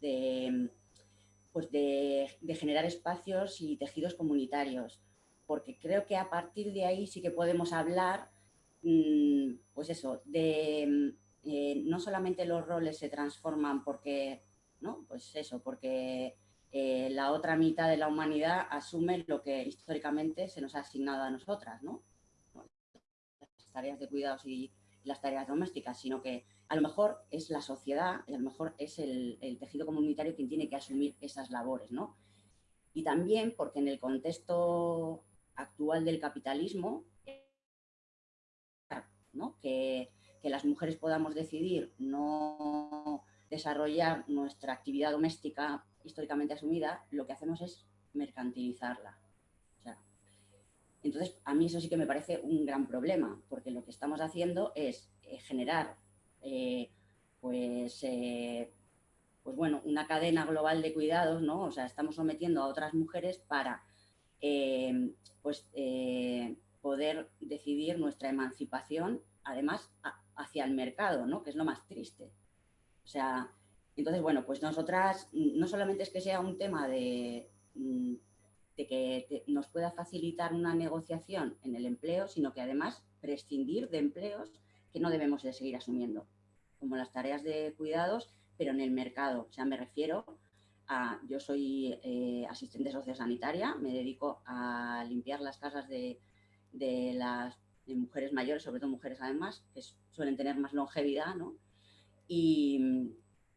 Speaker 3: de, pues de, generar espacios y tejidos comunitarios, porque creo que a partir de ahí sí que podemos hablar, mm, pues eso, de eh, no solamente los roles se transforman porque, ¿no? Pues eso, porque eh, la otra mitad de la humanidad asume lo que históricamente se nos ha asignado a nosotras, ¿no? Las tareas de cuidados y las tareas domésticas, sino que a lo mejor es la sociedad y a lo mejor es el, tejido comunitario quien tiene que asumir esas labores, ¿no? Y también porque en el contexto actual del capitalismo, que las mujeres podamos decidir no desarrollar nuestra actividad doméstica históricamente asumida, lo que hacemos es mercantilizarla. entonces, a mí eso sí que me parece un gran problema, porque lo que estamos haciendo es eh, generar eh, pues, eh, pues bueno, una cadena global de cuidados, ¿no? O sea, estamos sometiendo a otras mujeres para pues, poder decidir nuestra emancipación, además, hacia el mercado, ¿no? Que es lo más triste. O sea, entonces, bueno, pues nosotras, no solamente es que sea un tema de, mm, que nos pueda facilitar una negociación en el empleo, sino que además prescindir de empleos que no debemos de seguir asumiendo, como las tareas de cuidados, pero en el mercado. O sea, me refiero a, yo soy eh, asistente sociosanitaria, me dedico a limpiar las casas de, las mujeres mayores, sobre todo mujeres además, que suelen tener más longevidad, ¿no? Y,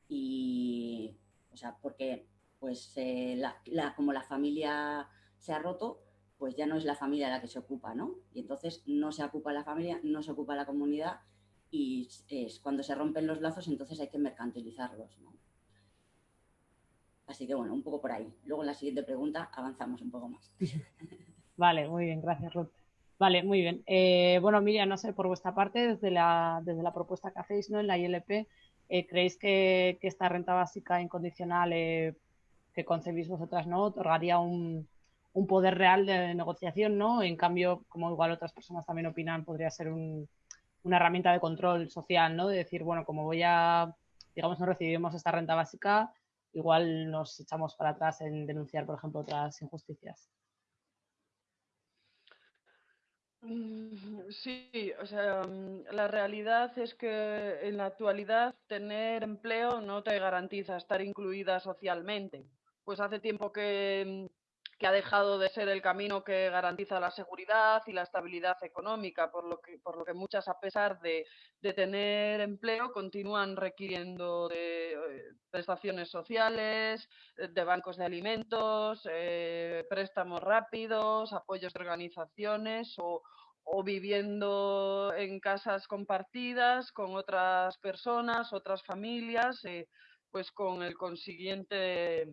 Speaker 3: y, o sea, porque pues eh, la, como la familia se ha roto, pues ya no es la familia la que se ocupa, ¿no? Y entonces no se ocupa la familia, no se ocupa la comunidad y es cuando se rompen los lazos, entonces hay que mercantilizarlos, ¿no? Así que bueno, un poco por ahí. Luego en la siguiente pregunta avanzamos un poco más.
Speaker 1: Vale, muy bien, gracias Ruth. Vale, muy bien. Eh, bueno, Miriam, no sé, por vuestra parte, desde la, desde la propuesta que hacéis ¿no? en la ILP, eh, ¿Creéis que, esta renta básica incondicional eh, que concebís vosotras no otorgaría un, poder real de negociación, ¿no? En cambio, como igual otras personas también opinan, podría ser una herramienta de control social, ¿no? De decir, bueno, como voy a, digamos, no recibimos esta renta básica, igual nos echamos para atrás en denunciar, por ejemplo, otras injusticias.
Speaker 2: Mm, sí, o sea, mm, la realidad es que en la actualidad tener empleo no te garantiza estar incluida socialmente. Pues hace tiempo que, mm, que ha dejado de ser el camino que garantiza la seguridad y la estabilidad económica, por lo que, por lo que muchas, a pesar de, de tener empleo, continúan requiriendo de eh, prestaciones sociales, eh, de bancos de alimentos, eh, préstamos rápidos, apoyos de organizaciones o, o viviendo en casas compartidas con otras personas, otras familias, pues con el consiguiente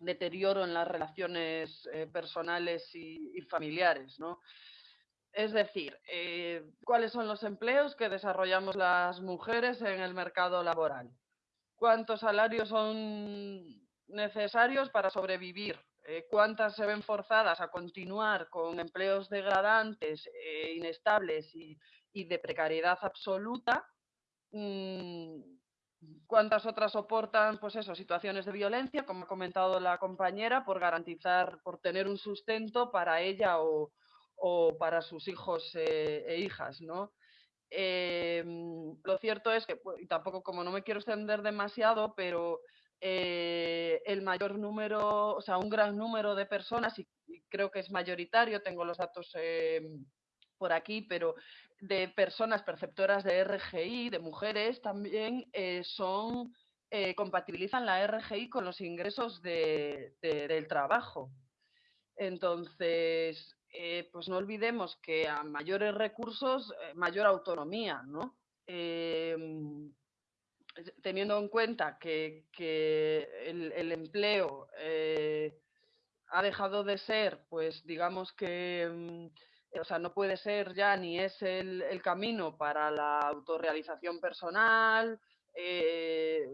Speaker 2: deterioro en las relaciones eh, personales y, familiares, ¿no? Es decir, eh, ¿cuáles son los empleos que desarrollamos las mujeres en el mercado laboral? ¿Cuántos salarios son necesarios para sobrevivir? Eh, ¿Cuántas se ven forzadas a continuar con empleos degradantes, inestables y, de precariedad absoluta? Mm, cuántas otras soportan, pues eso, situaciones de violencia, como ha comentado la compañera, por garantizar, por tener un sustento para ella o, para sus hijos eh, e hijas, ¿no? Em, lo cierto es que, tampoco como no me quiero extender demasiado, pero eh, el mayor número, o sea, un gran número de personas, y, creo que es mayoritario, tengo los datos por aquí, pero de personas perceptoras de RGI, de mujeres, también eh, son eh, compatibilizan la RGI con los ingresos de, del trabajo. Entonces, eh, pues no olvidemos que a mayores recursos, mayor autonomía, ¿no? Em, teniendo en cuenta que, el, el, empleo ha dejado de ser, pues digamos que em, o sea, no puede ser ya ni es el, camino para la autorrealización personal, eh,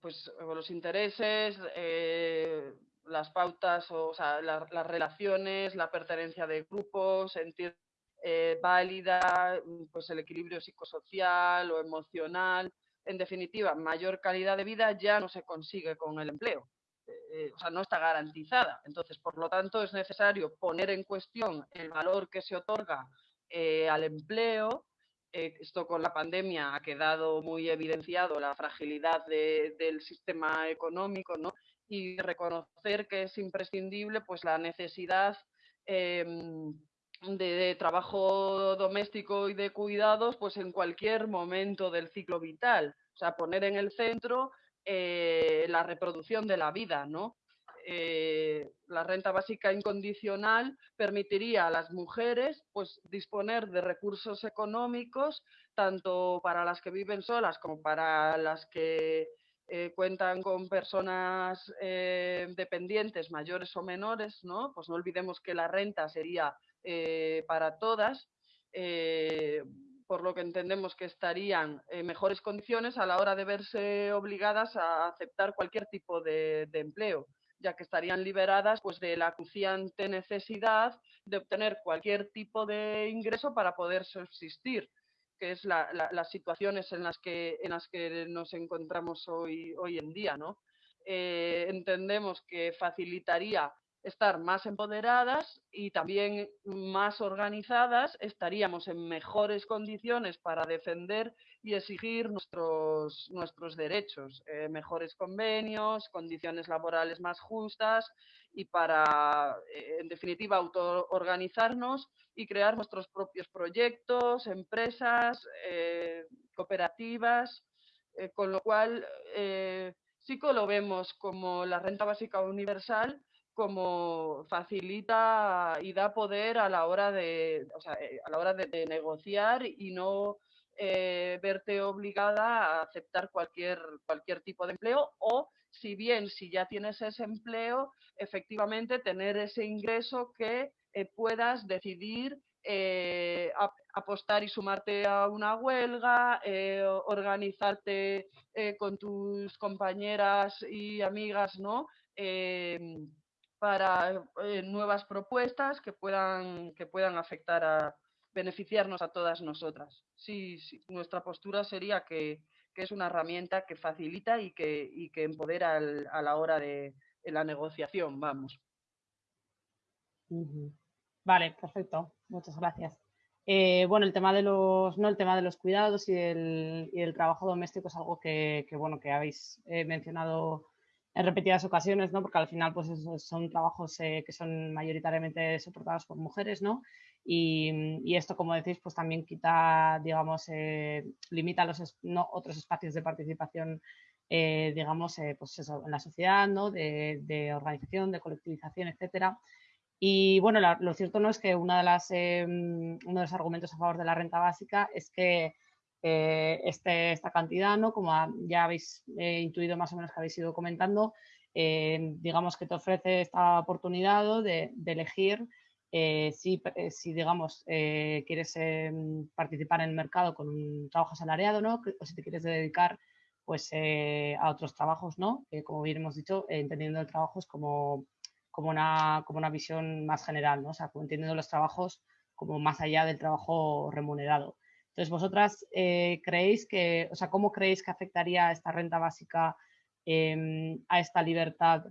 Speaker 2: pues los intereses, eh, las pautas, o, sea, las relaciones, la pertenencia de grupos, sentir eh, válida, pues el equilibrio psicosocial o emocional. En definitiva, mayor calidad de vida ya no se consigue con el empleo. Eh, o sea, no está garantizada. Entonces, por lo tanto, es necesario poner en cuestión el valor que se otorga eh, al empleo. esto con la pandemia ha quedado muy evidenciado la fragilidad del sistema económico, ¿no? Y reconocer que es imprescindible pues, la necesidad em, de, trabajo doméstico y de cuidados pues en cualquier momento del ciclo vital. O sea, poner en el centro eh, la reproducción de la vida, ¿no? Eh, la renta básica incondicional permitiría a las mujeres pues, disponer de recursos económicos tanto para las que viven solas como para las que eh, cuentan con personas dependientes mayores o menores, ¿no? Pues no olvidemos que la renta sería para todas, por lo que entendemos que estarían en mejores condiciones a la hora de verse obligadas a aceptar cualquier tipo de, empleo ya que estarían liberadas pues, de la acuciante necesidad de obtener cualquier tipo de ingreso para poder subsistir, que es las situaciones en las, que, en las que nos encontramos hoy, hoy en día. ¿no? Eh, entendemos que facilitaría estar más empoderadas y también más organizadas, estaríamos en mejores condiciones para defender y exigir nuestros, nuestros derechos, eh, mejores convenios, condiciones laborales más justas y para, eh, en definitiva, autoorganizarnos y crear nuestros propios proyectos, empresas, eh, cooperativas, con lo cual sí que lo vemos como la renta básica universal como facilita y da poder a la hora de, eh, a la hora de, negociar y no eh, verte obligada a aceptar cualquier, cualquier tipo de empleo o si bien si ya tienes ese empleo, efectivamente tener ese ingreso que eh, puedas decidir apostar y sumarte a una huelga, organizarte con tus compañeras y amigas, ¿no? Para eh, nuevas propuestas que puedan, que puedan afectar a beneficiarnos a todas nosotras. Sí, nuestra postura sería que, es una herramienta que facilita y que, y que empodera a la hora de, la negociación, vamos.
Speaker 1: Vale, perfecto. Muchas gracias. Eh, bueno, el tema de los, no, el tema de los cuidados y el, y el trabajo doméstico es algo que, que bueno, que habéis eh, mencionado en repetidas ocasiones, ¿no? Porque al final, pues son trabajos eh, que son mayoritariamente soportados por mujeres, ¿no? Y, esto, como decís, pues también quita, digamos, eh, limita los no, otros espacios de participación, eh, digamos, pues eso, en la sociedad, ¿no? De, organización, de colectivización, etcétera. Y bueno, lo cierto no es que una de las, uno de los argumentos a favor de la renta básica es que eh, este, esta cantidad, ¿no? como ya habéis eh, intuido más o menos que habéis ido comentando, eh, digamos que te ofrece esta oportunidad de, elegir si, si, digamos, quieres participar en el mercado con un trabajo asalariado ¿no? o si te quieres dedicar pues, a otros trabajos, ¿no? como bien hemos dicho, entendiendo el trabajo como, como, una, como una visión más general, ¿no? o sea, entendiendo los trabajos como más allá del trabajo remunerado. Entonces, vosotras eh, creéis que, o sea, ¿cómo creéis que afectaría esta renta básica em, a esta libertad,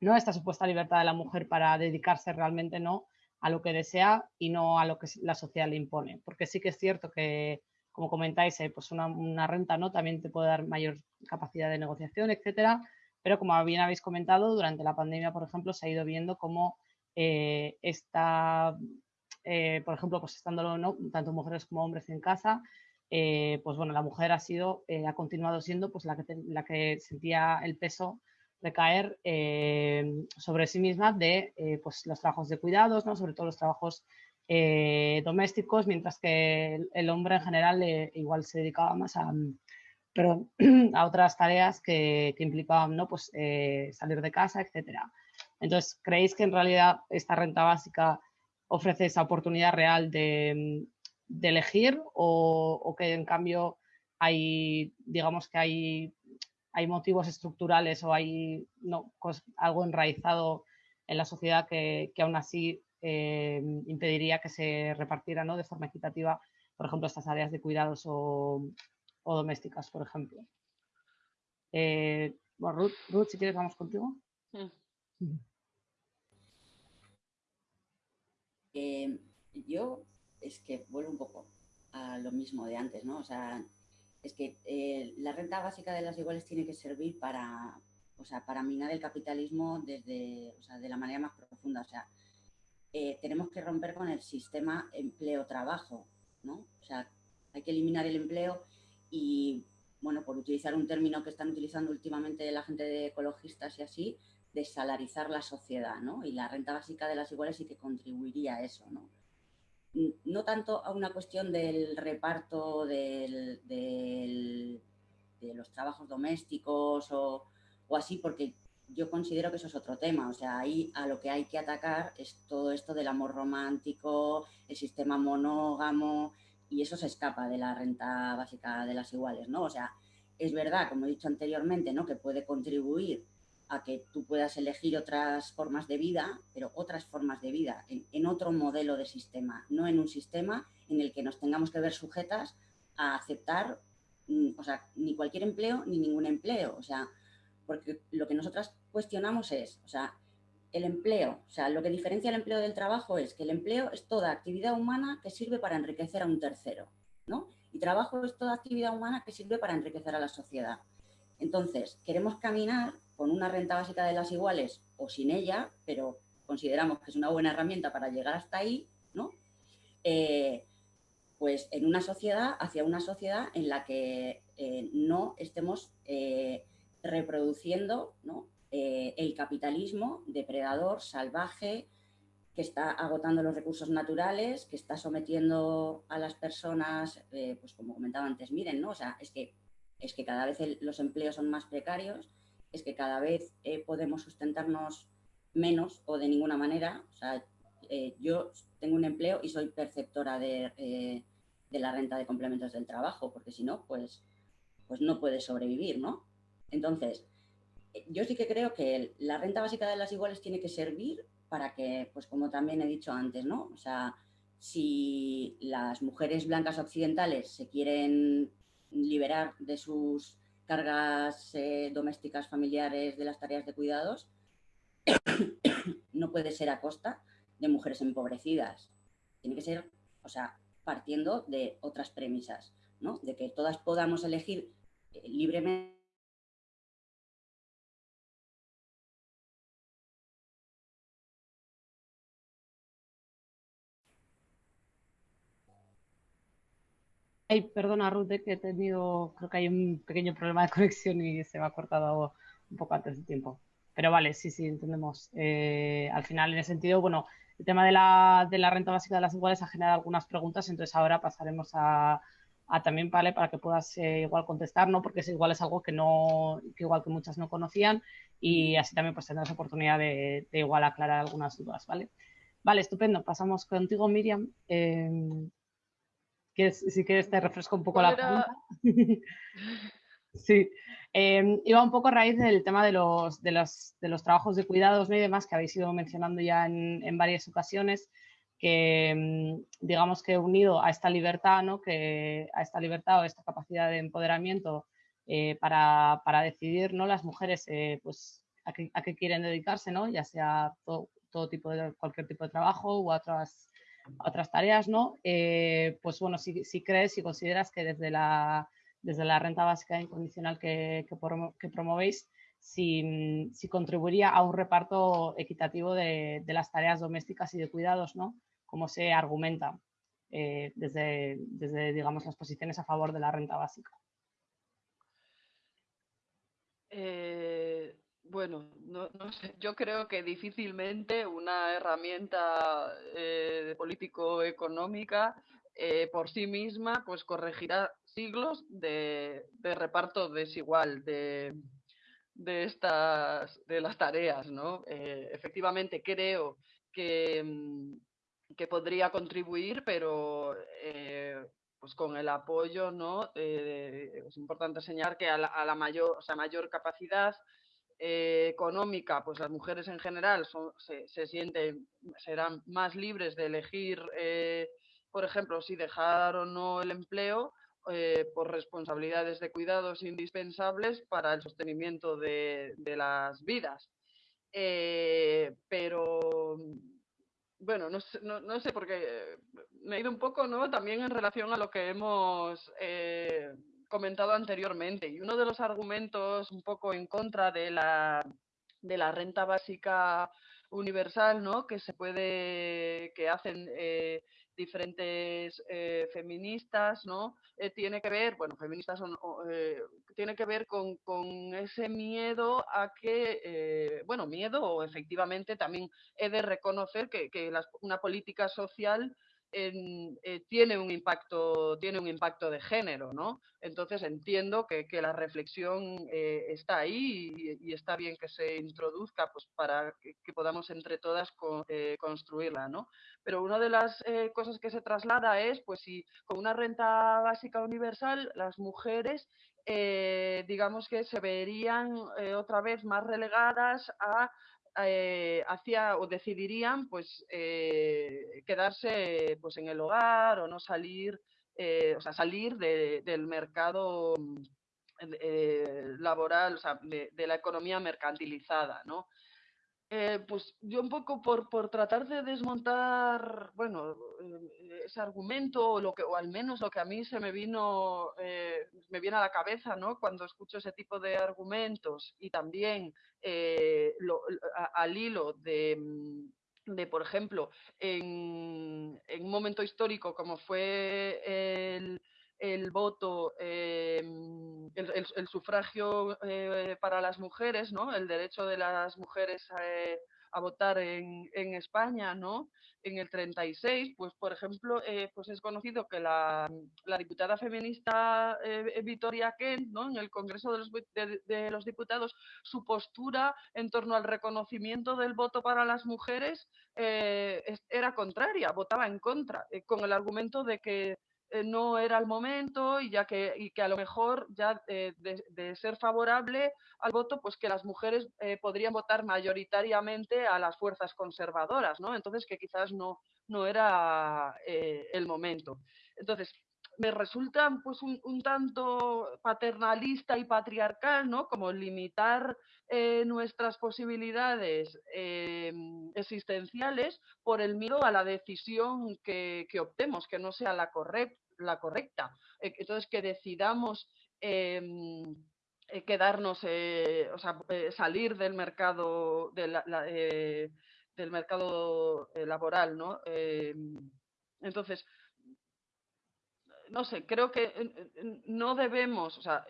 Speaker 1: no a esta supuesta libertad de la mujer para dedicarse realmente no a lo que desea y no a lo que la sociedad le impone? Porque sí que es cierto que, como comentáis, pues una, renta no también te puede dar mayor capacidad de negociación, etcétera. Pero como bien habéis comentado, durante la pandemia, por ejemplo, se ha ido viendo cómo eh, esta eh, por ejemplo, pues estando ¿no? tanto mujeres como hombres en casa, eh, pues bueno, la mujer ha sido, eh, ha continuado siendo pues la que, la que sentía el peso recaer sobre sí misma de pues los trabajos de cuidados, ¿no? sobre todo los trabajos domésticos, mientras que el, hombre en general igual se dedicaba más a, pero, a otras tareas que, que implicaban ¿no? pues, salir de casa, etc. Entonces, ¿creéis que en realidad esta renta básica ofrece esa oportunidad real de, elegir o, que en cambio hay, digamos que hay, hay motivos estructurales o hay no, algo enraizado en la sociedad que, aún así eh, impediría que se repartiera ¿no? de forma equitativa, por ejemplo, estas áreas de cuidados o, domésticas, por ejemplo. Eh, Ruth, si quieres, vamos contigo.
Speaker 3: Mm. Eh, yo es que vuelvo un poco a lo mismo de antes, ¿no? O sea, es que eh, la renta básica de las iguales tiene que servir para, o sea, para minar el capitalismo desde, o sea, de la manera más profunda. O sea, eh, tenemos que romper con el sistema empleo-trabajo, ¿no? O sea, hay que eliminar el empleo y, bueno, por utilizar un término que están utilizando últimamente la gente de ecologistas y así, desalarizar la sociedad, ¿no? Y la renta básica de las iguales sí que contribuiría a eso, ¿no? No tanto a una cuestión del reparto de los trabajos domésticos o, o así, porque yo considero que eso es otro tema. O sea, ahí a lo que hay que atacar es todo esto del amor romántico, el sistema monógamo, y eso se escapa de la renta básica de las iguales, ¿no? O sea, es verdad, como he dicho anteriormente, ¿no? Que puede contribuir a que tú puedas elegir otras formas de vida, pero otras formas de vida, en, otro modelo de sistema, no en un sistema en el que nos tengamos que ver sujetas a aceptar, mm, o sea, ni cualquier empleo ni ningún empleo. O sea, porque lo que nosotras cuestionamos es, o sea, el empleo, o sea, lo que diferencia el empleo del trabajo es que el empleo es toda actividad humana que sirve para enriquecer a un tercero, ¿no? Y trabajo es toda actividad humana que sirve para enriquecer a la sociedad. Entonces, queremos caminar con una renta básica de las iguales o sin ella, pero consideramos que es una buena herramienta para llegar hasta ahí, ¿no? Eh, pues en una sociedad, hacia una sociedad en la que eh, no estemos eh, reproduciendo el capitalismo depredador, salvaje, que está agotando los recursos naturales, que está sometiendo a las personas, pues como comentaba antes, miren, ¿no? O sea, es que, es que cada vez los empleos son más precarios, es que cada vez eh, podemos sustentarnos menos o de ninguna manera. O sea, yo tengo un empleo y soy perceptora de, de, la renta de complementos del trabajo, porque si no, pues, pues no puedes sobrevivir, ¿no? Entonces, yo sí que creo que la renta básica de las iguales tiene que servir para que, pues como también he dicho antes, ¿no? O sea, si las mujeres blancas occidentales se quieren liberar de sus cargas eh, domésticas familiares de las tareas de cuidados, no puede ser a costa de mujeres empobrecidas. Tiene que ser, o sea, partiendo de otras premisas, ¿no? De que todas podamos elegir eh,
Speaker 1: perdona Ruth, eh, que he tenido, creo que hay un pequeño problema de conexión y se me ha cortado un poco antes de tiempo. Pero vale, sí, sí, entendemos. Eh, al final, en ese sentido, bueno, el tema de la, de la, renta básica de las iguales ha generado algunas preguntas, entonces ahora pasaremos a, también, vale, para que puedas eh, igual contestar, ¿no? Porque es igual es algo que no, que igual que muchas no conocían y así también pues tendrás oportunidad de, de igual aclarar algunas dudas, ¿vale? Vale, estupendo. Pasamos contigo, Miriam. Si quieres te refresco un poco la pregunta. sí. Em, iba un poco a raíz del tema de los, de los, de los trabajos de cuidados y demás que habéis ido mencionando ya en, en varias ocasiones, que em, digamos que unido a esta libertad, ¿no? que, a esta libertad o esta capacidad de empoderamiento eh, para, para, decidir ¿no? las mujeres eh, pues, a, qué, a, qué, quieren dedicarse, ¿no? ya sea todo, todo, tipo de cualquier tipo de trabajo u otras otras tareas, ¿no? Eh, pues bueno, si, si, crees, si consideras que desde la, desde la renta básica incondicional que, que, promovéis, si, si, contribuiría a un reparto equitativo de, de, las tareas domésticas y de cuidados, ¿no? Como se argumenta eh, desde, desde, digamos, las posiciones a favor de la renta básica.
Speaker 2: Eh, bueno, no, sé. Yo creo que difícilmente una herramienta eh, político-económica eh, por sí misma pues corregirá siglos de, reparto desigual de, de, estas de las tareas, ¿no? Eh, efectivamente creo que, mm, que, podría contribuir, pero pues con el apoyo, ¿no? es importante señalar que a la, a la mayor, o sea, mayor capacidad eh, económica, pues las mujeres en general se, sienten, serán más libres de elegir, eh, por ejemplo, si dejar o no el empleo eh, por responsabilidades de cuidados indispensables para el sostenimiento de, las vidas. pero bueno, no sé, no, sé, porque me he ido un poco, ¿no? También en relación a lo que hemos comentado anteriormente. Y uno de los argumentos un poco en contra de la, de la renta básica universal, ¿no? Que se puede, que hacen eh, diferentes eh, feministas, ¿no? Eh, tiene que ver, bueno, feministas son, tiene que ver con, con, ese miedo a que, bueno, miedo o efectivamente también he de reconocer que, que una política social eh, tiene, un impacto, tiene un impacto de género, ¿no? Entonces entiendo que, la reflexión eh, está ahí y, está bien que se introduzca pues, para que, podamos entre todas eh, construirla, ¿no? Pero una de las cosas que se traslada es, pues si con una renta básica universal las mujeres digamos que se verían otra vez más relegadas a eh, hacía o decidirían pues eh, quedarse pues en el hogar o no salir, eh, o sea, salir del mercado laboral, o sea, de, de, la economía mercantilizada, ¿no? Eh, pues yo un poco por, por, tratar de desmontar, bueno, eh, ese argumento o, lo que, o al menos lo que a mí se me vino, eh, me viene a la cabeza, ¿no? Cuando escucho ese tipo de argumentos y también al hilo de, mm, de, por ejemplo, en, en un momento histórico como fue el, el voto, em, el, sufragio eh, para las mujeres, ¿no? El derecho de las mujeres eh, a, votar en, España, ¿no? En el 36, pues por ejemplo, eh, pues es conocido que la, diputada feminista Victoria Kent, ¿no? En el Congreso de los, de los, Diputados, su postura en torno al reconocimiento del voto para las mujeres era contraria, votaba en contra, con el argumento de que eh, no era el momento y ya que, y que a lo mejor ya eh, de, ser favorable al voto, pues que las mujeres eh, podrían votar mayoritariamente a las fuerzas conservadoras, ¿no? Entonces que quizás no, no era el momento. Entonces, me resulta pues un, tanto paternalista y patriarcal, ¿no? Como limitar nuestras posibilidades existenciales por el miedo a la decisión que, que optemos, que no sea la correcta la correcta. Eh, entonces, que decidamos em, eh, quedarnos, eh, o sea, salir del mercado, del mercado laboral, ¿no? Em, entonces, no sé, creo que no debemos o sea,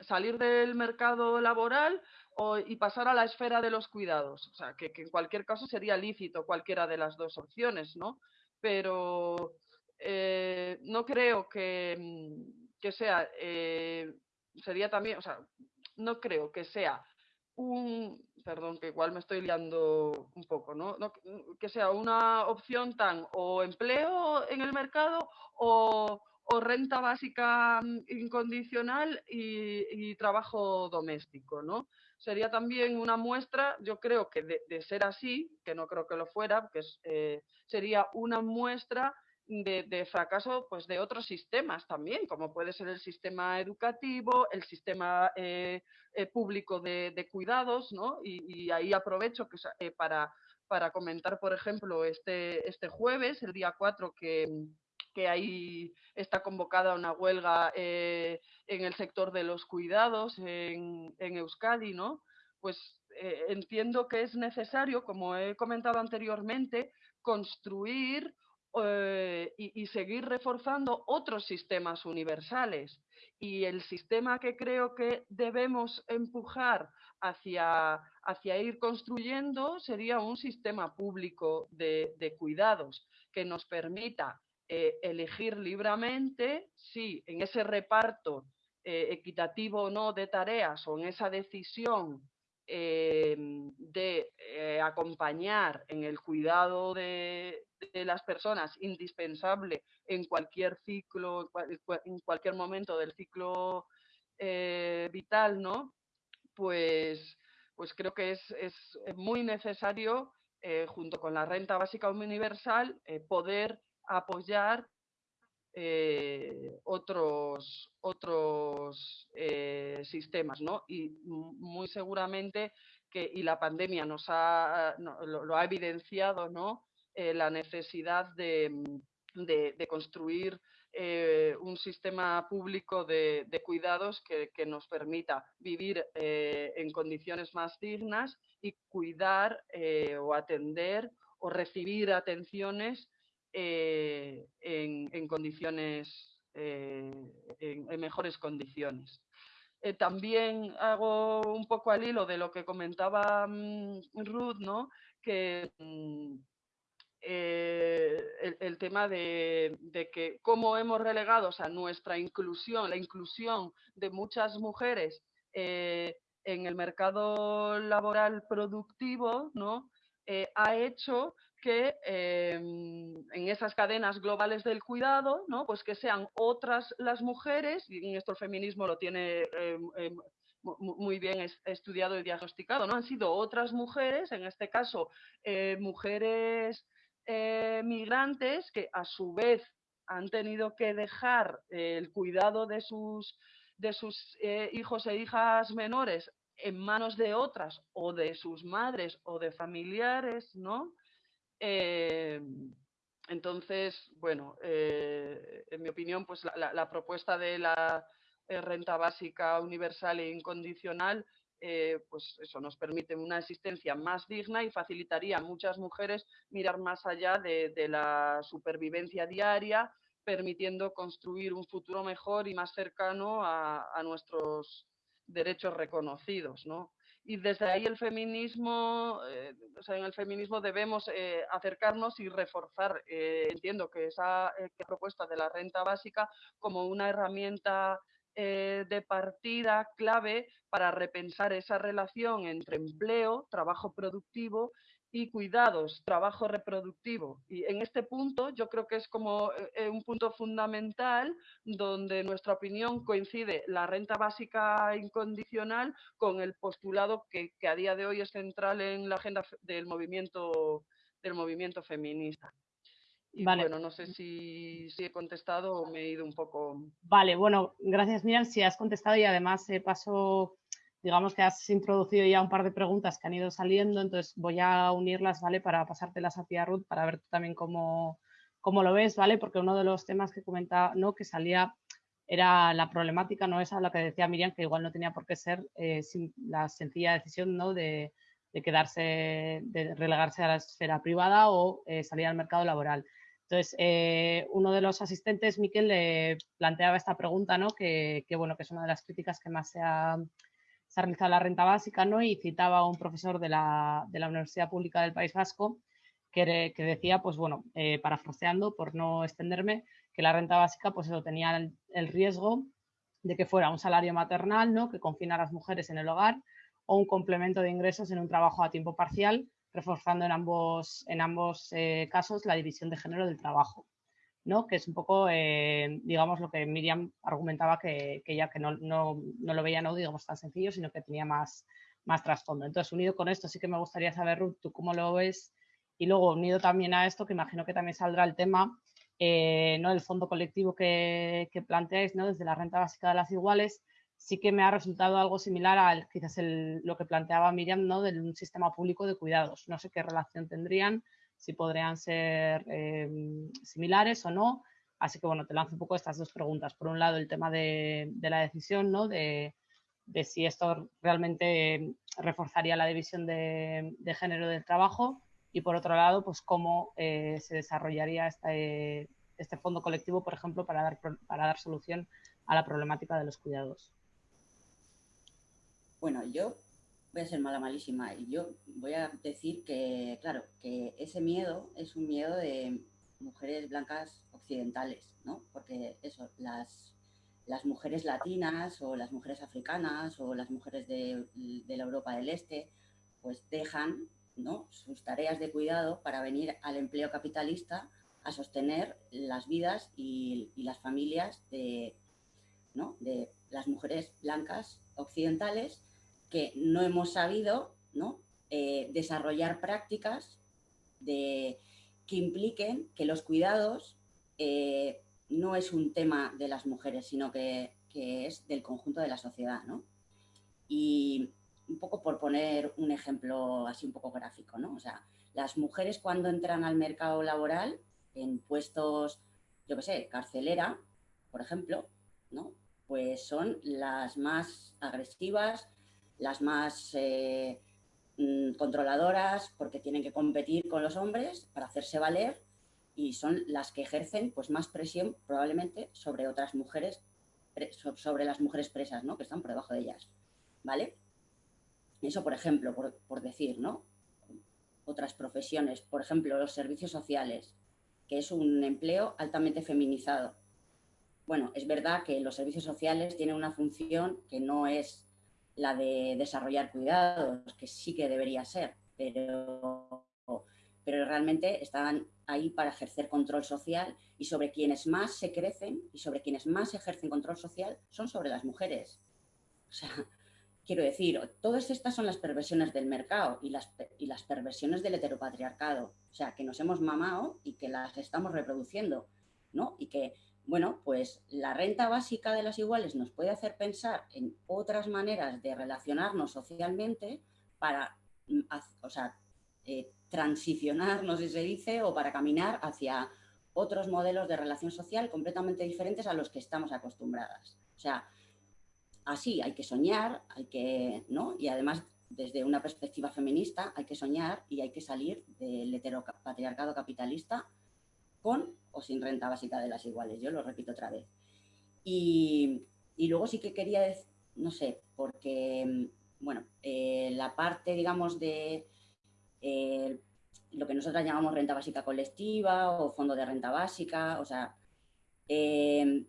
Speaker 2: salir del mercado laboral y pasar a la esfera de los cuidados. O sea, que, en cualquier caso sería lícito cualquiera de las dos opciones, ¿no? Pero eh, no creo que, mm, sea, eh, sería también, o sea, no creo que sea un, perdón, que igual me estoy liando un poco, ¿no? que sea una opción tan o empleo en el mercado o, renta básica mm, incondicional y, trabajo doméstico, ¿no? Sería también una muestra, yo creo que de, ser así, que no creo que lo fuera, que eh, sería una muestra de, fracaso pues, de otros sistemas también, como puede ser el sistema educativo, el sistema eh, eh, público de, cuidados, ¿no? Y, ahí aprovecho que, eh, para, para comentar, por ejemplo, este, este jueves, el día 4, que, que ahí está convocada una huelga en el sector de los cuidados en, en Euskadi, ¿no? Pues entiendo que es necesario, como he comentado anteriormente, construir eh, y, seguir reforzando otros sistemas universales. Y el sistema que creo que debemos empujar hacia, hacia ir construyendo sería un sistema público de, cuidados que nos permita eh, elegir libremente si en ese reparto eh, equitativo o no de tareas o en esa decisión de acompañar en el cuidado de, de las personas indispensable en cualquier ciclo, en cualquier momento del ciclo eh, vital, ¿no? Pues, pues creo que es, es muy necesario, eh, junto con la renta básica universal, eh, poder apoyar eh, otros, otros eh, sistemas, ¿no? Y muy seguramente que, y la pandemia nos ha, lo, ha evidenciado, ¿no? Eh, la necesidad de, de, construir un sistema público de, cuidados que, nos permita vivir en condiciones más dignas y cuidar o atender o recibir atenciones eh, en, condiciones, eh, en, mejores condiciones. Eh, también hago un poco al hilo de lo que comentaba mm, Ruth, ¿no? que mm, el, tema de, que cómo hemos relegado o nuestra inclusión, la inclusión de muchas mujeres en el mercado laboral productivo, ¿no? ha hecho que en esas cadenas globales del cuidado, ¿no? pues que sean otras las mujeres, y el feminismo lo tiene muy bien estudiado y diagnosticado, ¿no? han sido otras mujeres, en este caso eh, mujeres eh, migrantes, que a su vez han tenido que dejar el cuidado de sus, de sus eh, hijos e hijas menores en manos de otras o de sus madres o de familiares, ¿no? Em, entonces, bueno, eh, en mi opinión, pues la, propuesta de la eh, renta básica universal e incondicional, eh, pues eso nos permite una existencia más digna y facilitaría a muchas mujeres mirar más allá de, la supervivencia diaria, permitiendo construir un futuro mejor y más cercano a, a nuestros derechos reconocidos, ¿no? y desde ahí el feminismo, eh, o sea, en el feminismo debemos eh, acercarnos y reforzar, entiendo que esa propuesta de la renta básica como una herramienta de partida clave para repensar esa relación entre empleo, trabajo productivo y cuidados, trabajo reproductivo. Y en este punto yo creo que es como eh, un punto fundamental donde nuestra opinión coincide la renta básica incondicional con el postulado que, a día de hoy es central en la agenda del movimiento, del movimiento feminista. Y bueno, no sé si, si, he contestado o me he ido un poco.
Speaker 1: Vale, bueno, gracias Miriam, si has contestado y además eh, paso digamos que has introducido ya un par de preguntas que han ido saliendo, entonces voy a unirlas, ¿vale? Para pasártelas a ti, a Ruth, para ver tú también cómo, cómo lo ves, ¿vale? Porque uno de los temas que comentaba, ¿no? Que salía era la problemática, ¿no? Esa la que decía Miriam, que igual no tenía por qué ser eh, la sencilla decisión, ¿no? De, quedarse, de relegarse a la esfera privada o eh, salir al mercado laboral. Entonces, eh, uno de los asistentes, Miquel, le planteaba esta pregunta, ¿no? Que, que, bueno, que es una de las críticas que más se ha, se ha realizado la renta básica, ¿no? Y citaba a un profesor de la, Universidad Pública del País Vasco que, decía, pues bueno, eh, parafraseando, por no extenderme, que la renta básica, pues eso, tenía el, riesgo de que fuera un salario maternal, ¿no? Que confina a las mujeres en el hogar o un complemento de ingresos en un trabajo a tiempo parcial, reforzando en ambos, en ambos eh, casos la división de género del trabajo. ¿No? que es un poco, eh, digamos, lo que Miriam argumentaba que, que que no, no, no, lo veía, no digamos, tan sencillo, sino que tenía más, más trasfondo. Entonces, unido con esto, sí que me gustaría saber, Ruth, tú cómo lo ves, y luego unido también a esto, que imagino que también saldrá el tema, eh, ¿no? El fondo colectivo que, que, planteáis, ¿no? Desde la renta básica de las iguales, sí que me ha resultado algo similar a quizás el, lo que planteaba Miriam, ¿no? De un sistema público de cuidados. No sé qué relación tendrían, si podrían ser em, similares o no. Así que bueno, te lanzo un poco estas dos preguntas. Por un lado, el tema de, la decisión, ¿no? De, si esto realmente reforzaría la división de, género del trabajo y por otro lado, pues cómo eh, se desarrollaría este, este fondo colectivo, por ejemplo, para dar, para dar solución a la problemática de los cuidados.
Speaker 3: Bueno, yo voy a ser mala malísima y yo voy a decir que, claro, que ese miedo es un miedo de mujeres blancas occidentales, ¿no? Porque eso, las, las mujeres latinas o las mujeres africanas o las mujeres de, la Europa del Este, pues dejan ¿no? sus tareas de cuidado para venir al empleo capitalista a sostener las vidas y, y las familias de, ¿no? de las mujeres blancas occidentales que no hemos sabido eh, desarrollar prácticas de, que impliquen que los cuidados eh, no es un tema de las mujeres, sino que, es del conjunto de la sociedad, ¿no? Y un poco por poner un ejemplo así un poco gráfico, ¿no? O sea, las mujeres cuando entran al mercado laboral en puestos, yo qué sé, carcelera, por ejemplo, ¿no? Pues son las más agresivas, las más eh, mm, controladoras, porque tienen que competir con los hombres para hacerse valer y son las que ejercen pues, más presión probablemente sobre otras mujeres, sobre las mujeres presas, ¿no? que están por debajo de ellas. ¿Vale? Eso, por ejemplo, por, decir, ¿no? Otras profesiones, por ejemplo, los servicios sociales, que es un empleo altamente feminizado. Bueno, es verdad que los servicios sociales tienen una función que no es la de desarrollar cuidados, que sí que debería ser, pero, pero realmente están ahí para ejercer control social y sobre quienes más se crecen y sobre quienes más ejercen control social son sobre las mujeres. O sea, quiero decir, todas estas son las perversiones del mercado y las, y las perversiones del heteropatriarcado. O sea, que nos hemos mamado y que las estamos reproduciendo, ¿no? Y que, bueno, pues la renta básica de las iguales nos puede hacer pensar en otras maneras de relacionarnos socialmente para, mm, o sea, eh, transicionar, no sé si se dice, o para caminar hacia otros modelos de relación social completamente diferentes a los que estamos acostumbradas. O sea, así hay que soñar, hay que, ¿no? Y además, desde una perspectiva feminista, hay que soñar y hay que salir del heteropatriarcado capitalista con o sin renta básica de las iguales. Yo lo repito otra vez. Y, luego sí que quería, decir, no sé, porque, bueno, eh, la parte, digamos, de eh, lo que nosotros llamamos renta básica colectiva o fondo de renta básica, o sea, eh,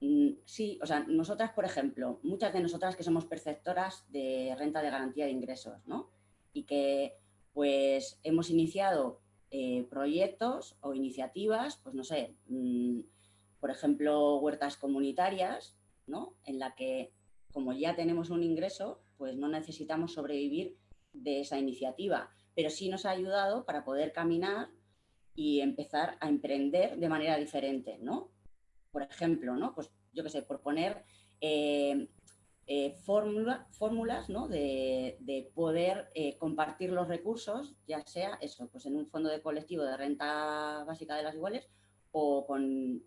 Speaker 3: mm, sí, o sea, nosotras, por ejemplo, muchas de nosotras que somos perceptoras de renta de garantía de ingresos, ¿no? Y que pues hemos iniciado eh, proyectos o iniciativas, pues no sé, mm, por ejemplo, huertas comunitarias, ¿no? En la que como ya tenemos un ingreso, pues no necesitamos sobrevivir de esa iniciativa, pero sí nos ha ayudado para poder caminar y empezar a emprender de manera diferente, ¿no? Por ejemplo, ¿no? Pues yo qué sé, por poner eh, eh, fórmulas ¿no? de, poder eh, compartir los recursos, ya sea eso, pues en un fondo de colectivo de renta básica de las iguales o con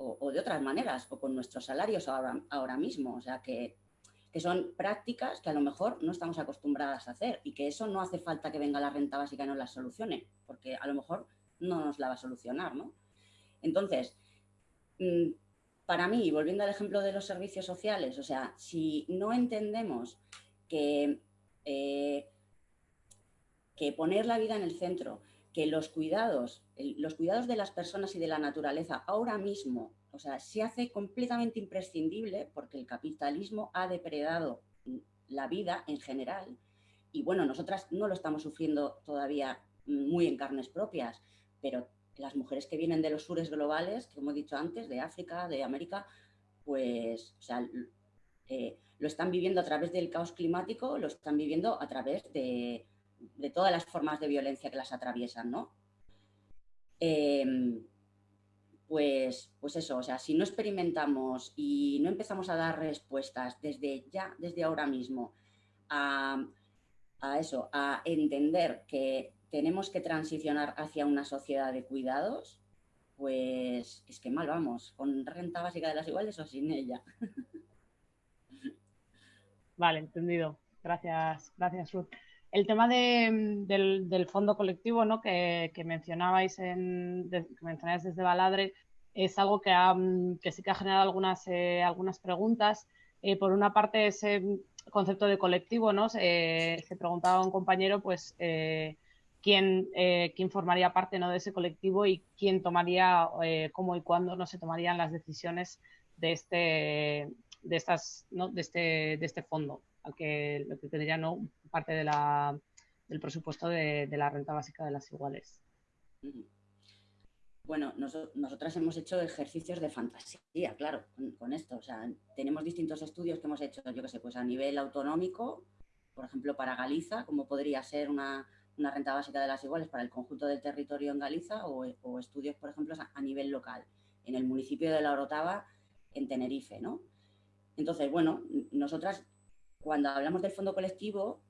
Speaker 3: o, de otras maneras, o con nuestros salarios ahora, ahora mismo. O sea que que son prácticas que a lo mejor no estamos acostumbradas a hacer y que eso no hace falta que venga la renta básica y nos la solucione, porque a lo mejor no nos la va a solucionar, ¿no? Entonces, mm, para mí, volviendo al ejemplo de los servicios sociales, o sea, si no entendemos que, eh, poner la vida en el centro, que los cuidados, los cuidados de las personas y de la naturaleza ahora mismo o sea, se hace completamente imprescindible porque el capitalismo ha depredado la vida en general. Y bueno, nosotras no lo estamos sufriendo todavía muy en carnes propias, pero las mujeres que vienen de los sures globales, como he dicho antes, de África, de América, pues o sea, eh, lo están viviendo a través del caos climático, lo están viviendo a través de, todas las formas de violencia que las atraviesan, ¿no? Em, pues, pues eso, o sea, si no experimentamos y no empezamos a dar respuestas desde ya, desde ahora mismo, a, eso, a entender que tenemos que transicionar hacia una sociedad de cuidados, pues es que mal vamos, con renta básica de las iguales o sin ella.
Speaker 1: Vale, entendido. Gracias, gracias Ruth. El tema del, fondo colectivo ¿no? que, mencionabais en, desde Baladre es algo que, que sí que ha generado algunas, eh, preguntas. Eh, por una parte, ese concepto de colectivo, ¿no? Se, preguntaba un compañero, pues, eh, quién, quién formaría parte ¿no? de ese colectivo y quién tomaría, cómo y cuándo no se tomarían las decisiones de este, de estas, ¿no? de este, de este fondo, al que, lo que tendría ¿no? parte de la, del presupuesto de, de, la renta básica de las iguales.
Speaker 3: Bueno, nosotras hemos hecho ejercicios de fantasía, claro, con, esto. O sea, tenemos distintos estudios que hemos hecho, yo qué sé, pues a nivel autonómico, por ejemplo, para Galiza, como podría ser una, renta básica de las iguales para el conjunto del territorio en Galiza, o, estudios, por ejemplo, a nivel local en el municipio de La Orotava, en Tenerife, ¿no? Entonces, bueno, nosotras cuando hablamos del fondo colectivo,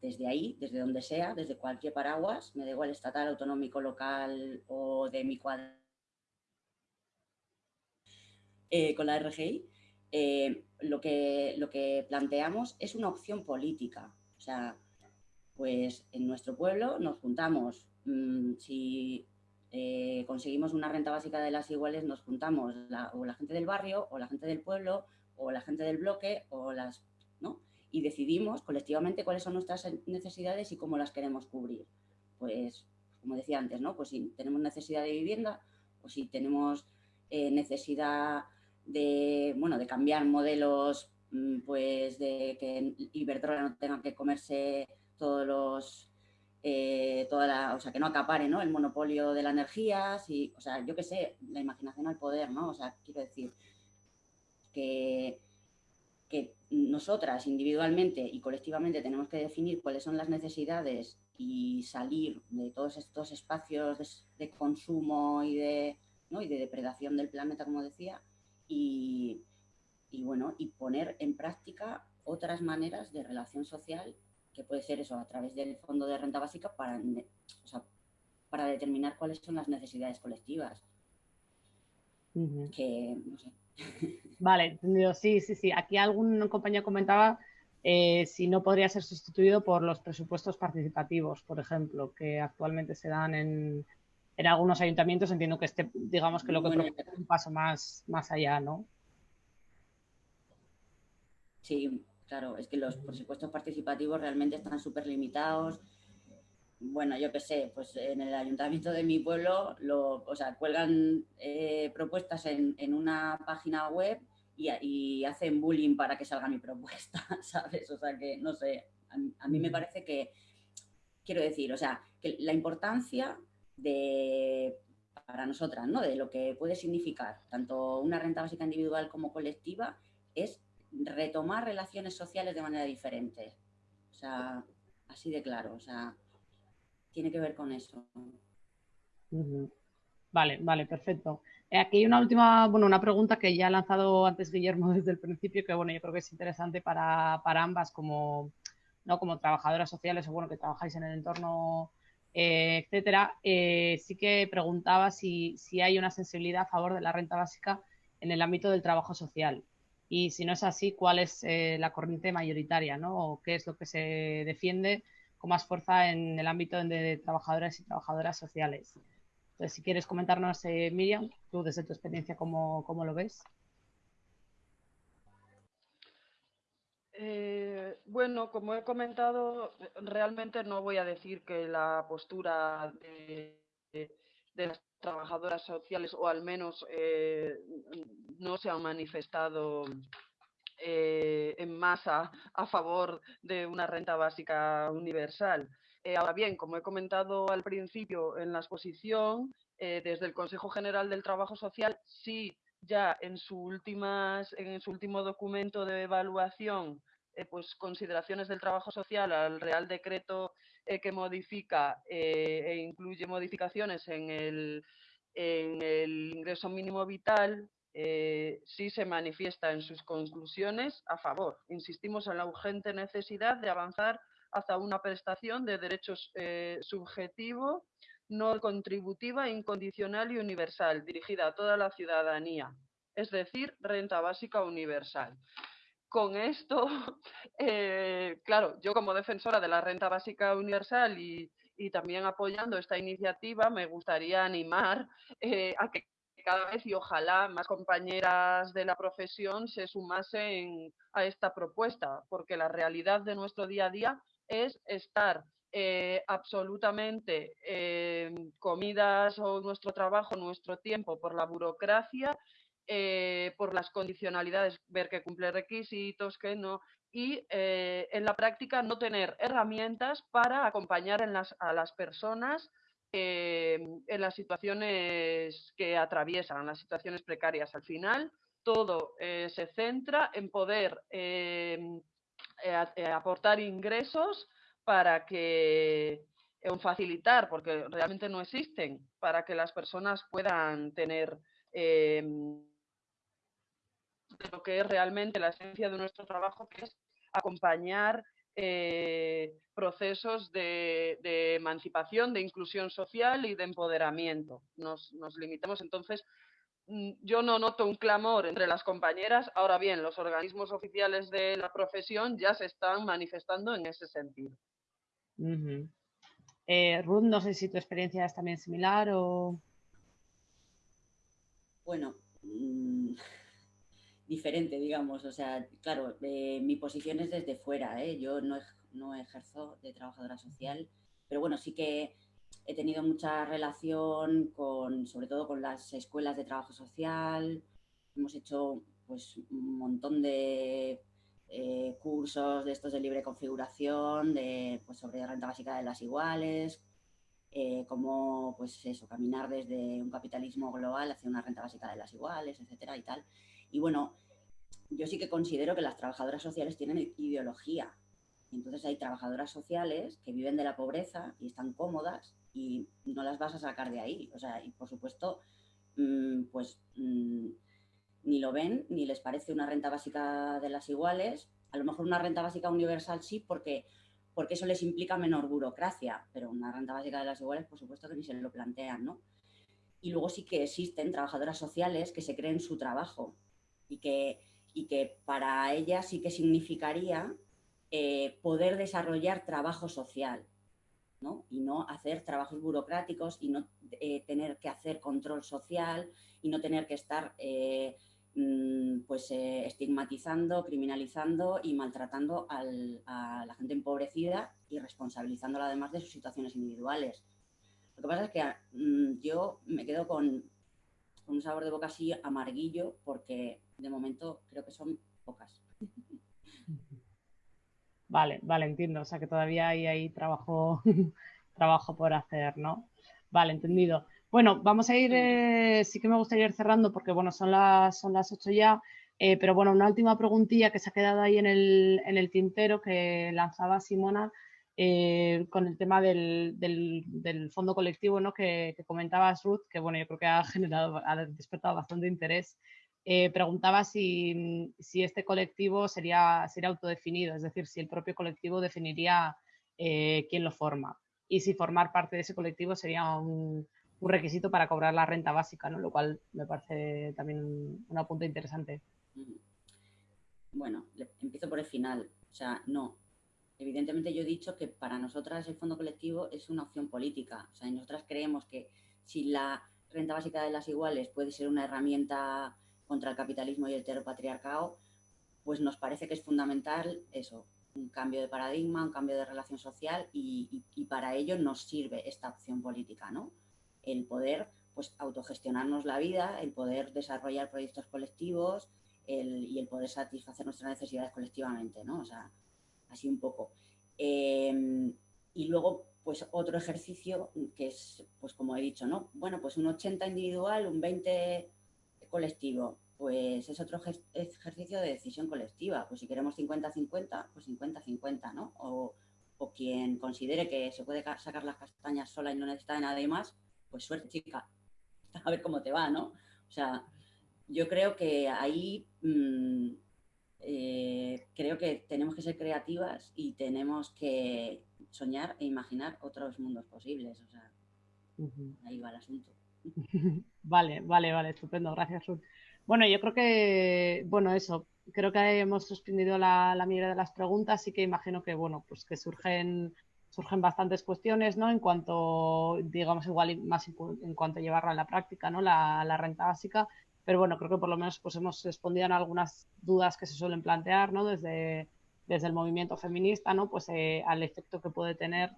Speaker 3: desde ahí, desde donde sea, desde cualquier paraguas, me da igual estatal, autonómico, local o de mi cuadro, eh, con la RGI, eh, lo, que, lo que planteamos es una opción política. O sea, pues en nuestro pueblo nos juntamos, mm, si eh, conseguimos una renta básica de las iguales, nos juntamos o la gente del barrio, o la gente del pueblo, o la gente del bloque, o las, ¿no? Y decidimos colectivamente cuáles son nuestras necesidades y cómo las queremos cubrir. Pues, como decía antes, ¿no? Pues si tenemos necesidad de vivienda, o si tenemos eh, necesidad de, bueno, de cambiar modelos, mm, pues de que Iberdrola no tenga que comerse todos los eh, toda o sea, que no acapare ¿no? el monopolio de la energía, si, o sea, yo qué sé, la imaginación al poder, ¿no? O sea, quiero decir que, que nosotras individualmente y colectivamente tenemos que definir cuáles son las necesidades y salir de todos estos espacios de, consumo y de, ¿no? y de depredación del planeta, como decía, y, y, bueno, y poner en práctica otras maneras de relación social que puede ser eso, a través del fondo de renta básica para, para determinar cuáles son las necesidades colectivas. Que, no sé.
Speaker 1: Vale, entendido. Sí, sí, sí. Aquí algún compañero comentaba eh, si no podría ser sustituido por los presupuestos participativos, por ejemplo, que actualmente se dan en, en algunos ayuntamientos. Entiendo que este, digamos que lo que es un paso más, más allá, ¿no?
Speaker 3: Sí, Claro, es que los presupuestos participativos realmente están súper limitados. Bueno, yo qué sé, pues en el ayuntamiento de mi pueblo, lo, o sea, cuelgan eh, propuestas en, una página web y, hacen bullying para que salga mi propuesta, ¿sabes? O sea, que no sé, a, mí me parece que, quiero decir, o sea, que la importancia de, para nosotras, ¿no? De lo que puede significar tanto una renta básica individual como colectiva es retomar relaciones sociales de manera diferente. O sea, así de claro, o sea, tiene que ver con eso.
Speaker 1: Vale, vale, perfecto. Eh, aquí hay una última, bueno, una pregunta que ya ha lanzado antes Guillermo desde el principio, que bueno, yo creo que es interesante para, ambas como, ¿no? como trabajadoras sociales o bueno, que trabajáis en el entorno, eh, etcétera. Eh, sí que preguntaba si, si hay una sensibilidad a favor de la renta básica en el ámbito del trabajo social y si no es así, cuál es eh, la corriente mayoritaria, ¿no? O qué es lo que se defiende con más fuerza en el ámbito de trabajadoras y trabajadoras sociales. Entonces, si quieres comentarnos, eh, Miriam, tú desde tu experiencia, ¿cómo, cómo lo ves?
Speaker 2: Eh, bueno, como he comentado, realmente no voy a decir que la postura de, de las trabajadoras sociales, o al menos eh, no se han manifestado eh, en masa a favor de una renta básica universal. Eh, ahora bien, como he comentado al principio en la exposición, desde el Consejo General del Trabajo Social sí ya en su, últimas, en su último documento de evaluación pues consideraciones del trabajo social al Real Decreto eh, que modifica eh, e incluye modificaciones en el, en el ingreso mínimo vital, eh, sí se manifiesta en sus conclusiones a favor. Insistimos en la urgente necesidad de avanzar hacia una prestación de derechos subjetivo, no contributiva, incondicional y universal, dirigida a toda la ciudadanía, es decir, renta básica universal con esto, eh, claro, yo como defensora de la renta básica universal y, también apoyando esta iniciativa, me gustaría animar eh, a que cada vez y ojalá más compañeras de la profesión se sumasen a esta propuesta, porque la realidad de nuestro día a día es estar eh, absolutamente comidas o nuestro trabajo, nuestro tiempo por la burocracia eh, por las condicionalidades, ver que cumple requisitos, que no, y eh, en la práctica no tener herramientas para acompañar a las personas eh, en las situaciones que atraviesan, las situaciones precarias. Al final, todo se centra en poder aportar ingresos para que o facilitar, porque realmente no existen, para que las personas puedan tener em, de lo que es realmente la esencia de nuestro trabajo, que es acompañar eh, procesos de, emancipación, de inclusión social y de empoderamiento. Nos, limitamos entonces. Mm, yo no noto un clamor entre las compañeras, ahora bien, los organismos oficiales de la profesión ya se están manifestando en ese sentido.
Speaker 1: Eh, Ruth, no sé si tu experiencia es también similar o...
Speaker 3: Bueno, mm, diferente, digamos. O sea, claro, eh, mi posición es desde fuera. ¿eh? Yo no, no ejerzo de trabajadora social, pero bueno, sí que he tenido mucha relación con, sobre todo con las escuelas de trabajo social. Hemos hecho pues un montón de eh, cursos de estos de libre configuración, de, pues, sobre renta básica de las iguales, eh, cómo pues eso, caminar desde un capitalismo global hacia una renta básica de las iguales, etcétera y tal. Y bueno, yo sí que considero que las trabajadoras sociales tienen ideología. Entonces hay trabajadoras sociales que viven de la pobreza y están cómodas y no las vas a sacar de ahí. O sea, y por supuesto, mm, pues mm, ni lo ven, ni les parece una renta básica de las iguales. A lo mejor una renta básica universal sí, porque, porque eso les implica menor burocracia, pero una renta básica de las iguales, por supuesto que ni se lo plantean, ¿no? Y luego sí que existen trabajadoras sociales que se creen su trabajo y que, y que para ellas sí que significaría eh, poder desarrollar trabajo social, ¿no? Y no hacer trabajos burocráticos y no eh, tener que hacer control social y no tener que estar eh, mm, pues estigmatizando, criminalizando y maltratando a la gente empobrecida y responsabilizándola además de sus situaciones individuales. Lo que pasa es que mm, yo me quedo con un sabor de boca así amarguillo porque de momento creo que son pocas.
Speaker 1: Vale, vale, entiendo. O sea que todavía hay ahí trabajo, trabajo por hacer, ¿no? Vale, entendido. Bueno, vamos a ir, eh, sí que me gustaría ir cerrando porque, bueno, son las, son las 8 ya, eh, pero bueno, una última preguntilla que se ha quedado ahí en el, en el tintero que lanzaba Simona eh, con el tema del, del, fondo colectivo, ¿no? Que, que, comentabas, Ruth, que, bueno, yo creo que ha generado, ha despertado bastante interés eh, preguntaba si, este colectivo sería, sería autodefinido, es decir, si el propio colectivo definiría eh, quién lo forma y si formar parte de ese colectivo sería un, requisito para cobrar la renta básica, ¿no? lo cual me parece también un, apunte interesante.
Speaker 3: Bueno, empiezo por el final. O sea, no. Evidentemente yo he dicho que para nosotras el fondo colectivo es una opción política. O sea, nosotras creemos que si la renta básica de las iguales puede ser una herramienta contra el capitalismo y el heteropatriarcado, pues nos parece que es fundamental eso, un cambio de paradigma, un cambio de relación social y, para ello nos sirve esta opción política, ¿no? El poder pues autogestionarnos la vida, el poder desarrollar proyectos colectivos y el poder satisfacer nuestras necesidades colectivamente, ¿no? O sea, así un poco. Em, y luego, pues otro ejercicio que es, pues como he dicho, ¿no? Bueno, pues un 80 individual, un 20 colectivo, pues es otro ejercicio de decisión colectiva. Pues si queremos 50-50, pues 50-50, ¿no? O, quien considere que se puede sacar las castañas sola y no necesita de nada más, pues suerte, chica. A ver cómo te va, ¿no? O sea, yo creo que ahí mm, eh, creo que tenemos que ser creativas y tenemos que soñar e imaginar otros mundos posibles. O sea, ahí va el asunto.
Speaker 1: Vale, vale, vale, estupendo, gracias Ruth. Bueno, yo creo que, bueno, eso, creo que hemos suspendido la, la mayoría de las preguntas, y que imagino que, bueno, pues que surgen, surgen bastantes cuestiones, ¿no? En cuanto, digamos, igual más en cuanto a llevarla a la práctica, ¿no? La, la renta básica, pero bueno, creo que por lo menos pues hemos respondido a algunas dudas que se suelen plantear, ¿no? Desde, desde el movimiento feminista, ¿no? Pues eh, al efecto que puede tener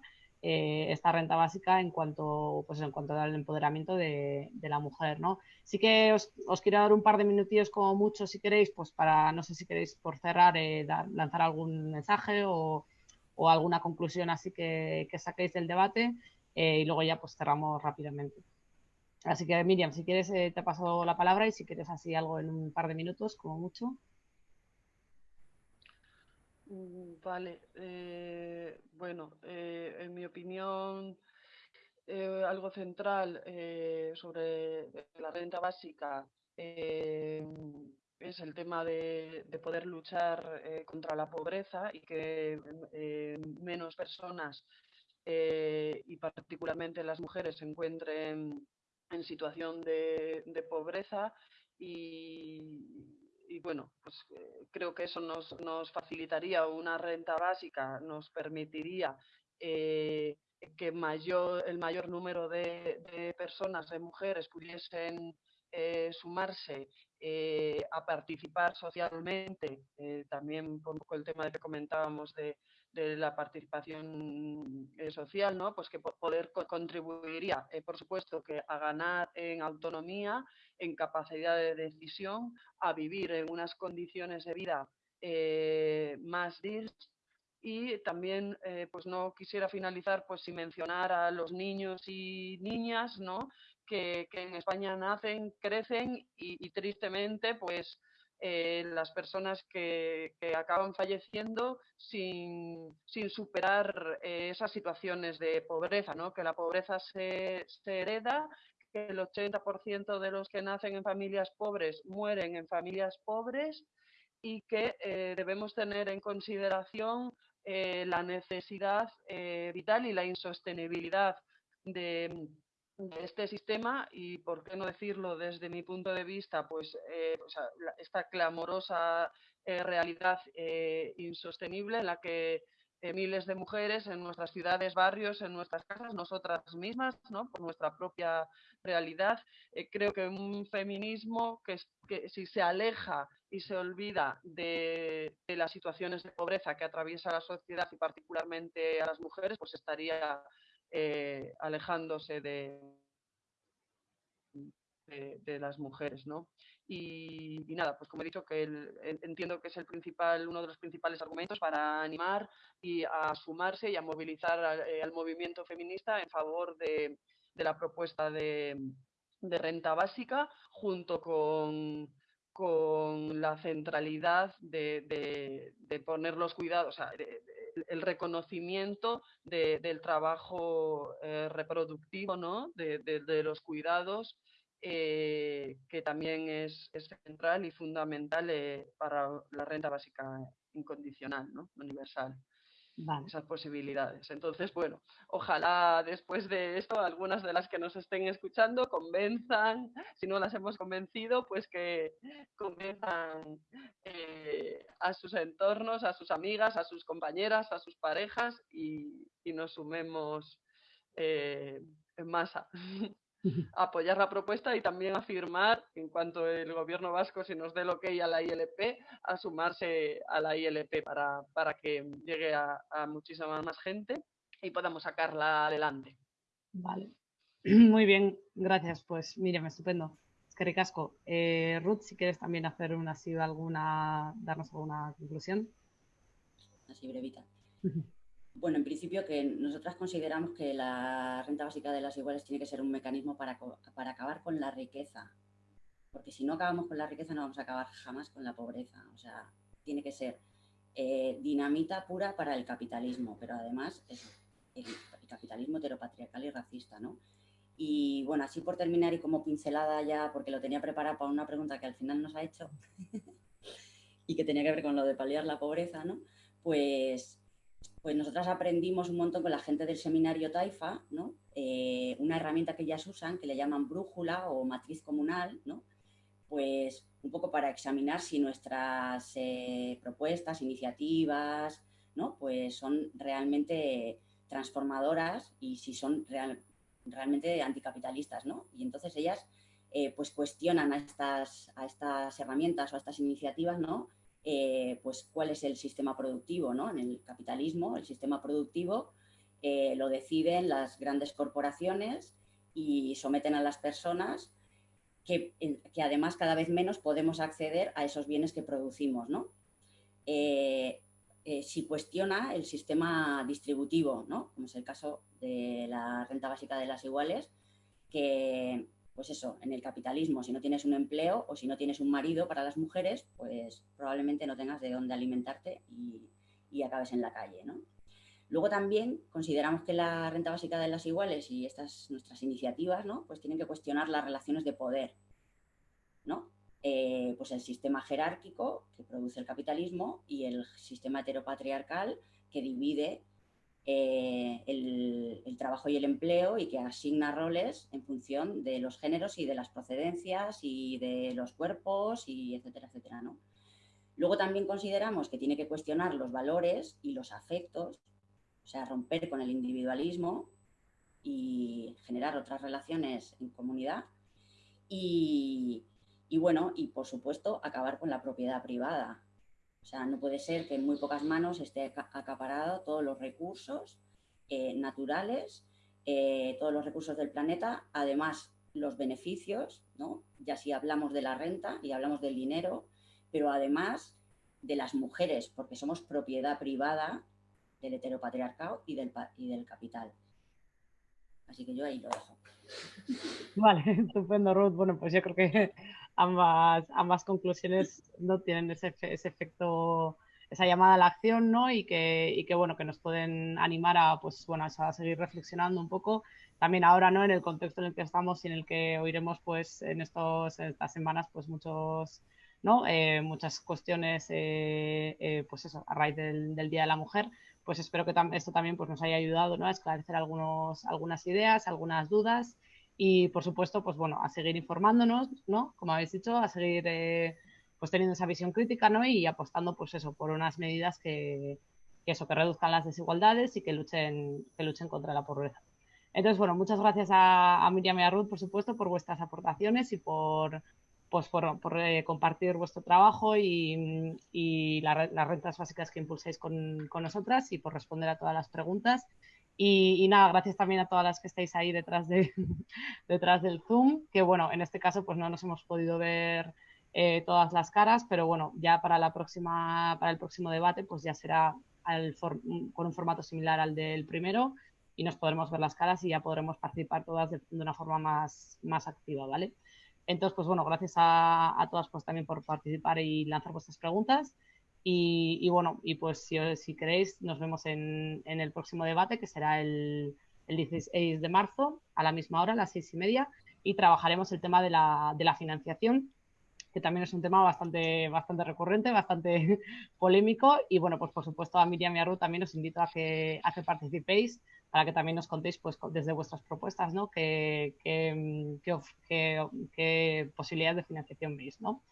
Speaker 1: eh, esta renta básica en cuanto, pues en cuanto al empoderamiento de, la mujer, ¿no? Sí que os, quiero dar un par de minutillos como mucho, si queréis, pues para, no sé si queréis por cerrar, eh, lanzar algún mensaje o, alguna conclusión así que, saquéis del debate eh, y luego ya pues cerramos rápidamente. Así que Miriam, si quieres te paso la palabra y si quieres así algo en un par de minutos, como mucho.
Speaker 2: Mm, vale, eh, bueno, eh, en mi opinión, eh, algo central eh, sobre la renta básica es el tema de, poder luchar contra la pobreza y que menos personas y particularmente las mujeres se encuentren en situación de, pobreza y, bueno, pues creo que eso nos, nos, facilitaría una renta básica, nos permitiría que mayor, el mayor número de, personas, de mujeres, pudiesen eh, sumarse eh, a participar socialmente, eh, también un poco el tema de que comentábamos de, la participación social, ¿no? pues que poder contribuiría, por supuesto, que a ganar en autonomía, en capacidad de decisión, a vivir en unas condiciones de vida más dignas y también eh, pues no quisiera finalizar pues sin mencionar a los niños y niñas ¿no? que, en España nacen, crecen y, tristemente pues eh, las personas que, acaban falleciendo sin, superar eh, esas situaciones de pobreza, ¿no? que la pobreza se, se hereda, que el 80% de los que nacen en familias pobres mueren en familias pobres y que debemos tener en consideración eh, la necesidad eh, vital y la insostenibilidad de, este sistema y, por qué no decirlo desde mi punto de vista, pues eh, esta clamorosa realidad insostenible en la que miles de mujeres en nuestras ciudades, barrios, en nuestras casas, nosotras mismas, ¿no? por nuestra propia realidad. creo que un feminismo que si se aleja y se olvida de, las situaciones de pobreza que atraviesa la sociedad y particularmente a las mujeres, pues estaría eh, alejándose de, de, las mujeres, ¿no? Y, nada, pues como he dicho, que entiendo que es el principal, uno de los principales argumentos para animar y a sumarse y a movilizar eh, al, movimiento feminista en favor de, la propuesta de, de renta básica, junto con con la centralidad de, poner los cuidados, el reconocimiento del trabajo eh, reproductivo, ¿no? de, los cuidados, eh, que también es, central y fundamental eh, para la renta básica incondicional, ¿no? universal esas posibilidades. Entonces, bueno, ojalá después de esto algunas de las que nos estén escuchando convenzan, si no las hemos convencido, pues que convenzan eh, a sus entornos, a sus amigas, a sus compañeras, a sus parejas y, nos sumemos eh, en masa. apoyar la propuesta y también afirmar, en cuanto el gobierno vasco se nos dé lo que a la ILP, a sumarse a la ILP para, para que llegue a, muchísima más gente y podamos sacarla adelante.
Speaker 1: Vale. Muy bien, gracias. Pues Miriam, estupendo. Es que ricasco. Eh, Ruth, si quieres también hacer una, alguna, darnos alguna conclusión.
Speaker 3: Así brevita. Bueno, en principio que nosotras consideramos que la renta básica de las iguales tiene que ser un mecanismo para, acabar con la riqueza, porque si no acabamos con la riqueza no vamos a acabar jamás con la pobreza. O sea, tiene que ser eh, dinamita pura para el capitalismo, pero además es el, capitalismo heteropatriarcal y racista, ¿no? Y bueno, así por terminar y como pincelada ya, porque lo tenía preparado para una pregunta que al final nos ha hecho y que tenía que ver con lo de paliar la pobreza, ¿no? Pues pues nosotras aprendimos un montón con la gente del seminario Taifa, ¿no? Eh, una herramienta que ellas usan que le llaman brújula o matriz comunal, ¿no? pues un poco para examinar si nuestras eh, propuestas, iniciativas, ¿no? pues son realmente transformadoras y si son realmente anticapitalistas. ¿no? Y entonces ellas eh, pues cuestionan a estas, a estas herramientas o a estas iniciativas ¿no? Eh, pues cuál es el sistema productivo, ¿no? En el capitalismo, el sistema productivo eh, lo deciden las grandes corporaciones y someten a las personas que, que, además cada vez menos podemos acceder a esos bienes que producimos, ¿no? Eh, si cuestiona el sistema distributivo, ¿no? Como es el caso de la renta básica de las iguales, que pues eso, en el capitalismo, si no tienes un empleo o si no tienes un marido para las mujeres, pues probablemente no tengas de dónde alimentarte y, acabes en la calle, ¿no? Luego también consideramos que la renta básica de las iguales y estas nuestras iniciativas, ¿no? Pues tienen que cuestionar las relaciones de poder, ¿no? Eh, pues el sistema jerárquico que produce el capitalismo y el sistema heteropatriarcal que divide eh, el, trabajo y el empleo y que asigna roles en función de los géneros y de las procedencias y de los cuerpos y etcétera, etcétera, ¿no? Luego también consideramos que tiene que cuestionar los valores y los afectos o sea, romper con el individualismo y generar otras relaciones en comunidad. Y, bueno, y por supuesto, acabar con la propiedad privada. O sea, no puede ser que en muy pocas manos esté acaparado todos los recursos eh, naturales, eh, todos los recursos del planeta, además los beneficios, ¿no? ya si hablamos de la renta y hablamos del dinero, pero además de las mujeres, porque somos propiedad privada del heteropatriarcado y del, y del capital. Así que yo ahí lo dejo.
Speaker 1: Vale, estupendo, Ruth. Bueno, pues yo creo que ambas, ambas conclusiones no tienen ese, ese efecto, esa llamada a la acción, ¿no? Y que, y que, bueno, que nos pueden animar a, pues, bueno, a seguir reflexionando un poco. También ahora, ¿no? En el contexto en el que estamos y en el que oiremos, pues, en, estos, en estas semanas, pues, muchos, ¿no? Eh, muchas cuestiones, eh, eh, pues eso, a raíz del, del Día de la Mujer pues espero que esto también pues, nos haya ayudado ¿no? a esclarecer algunos, algunas ideas, algunas dudas y, por supuesto, pues bueno, a seguir informándonos, ¿no? Como habéis dicho, a seguir eh, pues teniendo esa visión crítica ¿no? y apostando pues eso, por unas medidas que, eso, que reduzcan las desigualdades y que luchen, que luchen contra la pobreza. Entonces, bueno, muchas gracias a, Miriam y a Ruth, por supuesto, por vuestras aportaciones y por, pues por, eh, compartir vuestro trabajo y, las rentas básicas que impulséis con, nosotras y por responder a todas las preguntas. Y, nada, gracias también a todas las que estáis ahí detrás, de, detrás del Zoom, que bueno, en este caso pues no nos hemos podido ver eh, todas las caras, pero bueno, ya para, la próxima, para el próximo debate pues ya será con un formato similar al del primero y nos podremos ver las caras y ya podremos participar todas de, de una forma más, más activa, ¿vale? Entonces, pues bueno, gracias a, todas pues también por participar y lanzar vuestras preguntas. Y, bueno, y pues si, si, queréis, nos vemos en, el próximo debate, que será el, el, 16 de marzo, a la misma hora, a las seis y media, y trabajaremos el tema de la, de la financiación, que también es un tema bastante, recurrente, bastante polémico. Y bueno, pues por supuesto a Miriam y a Ruth también os invito a que, participéis para que también nos contéis pues, desde vuestras propuestas ¿no? qué, posibilidades de financiación veis. ¿no?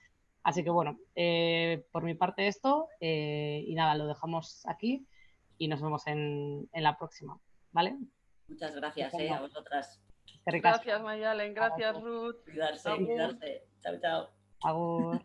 Speaker 1: Así que bueno, eh, por mi parte esto eh, y nada, lo dejamos aquí y nos vemos en, la próxima. ¿Vale?
Speaker 3: Muchas gracias eh, a vosotras.
Speaker 2: Gracias Mayalen, gracias Ruth.
Speaker 3: Cuidarse, cuidarse. Chao, chao.
Speaker 1: Agur.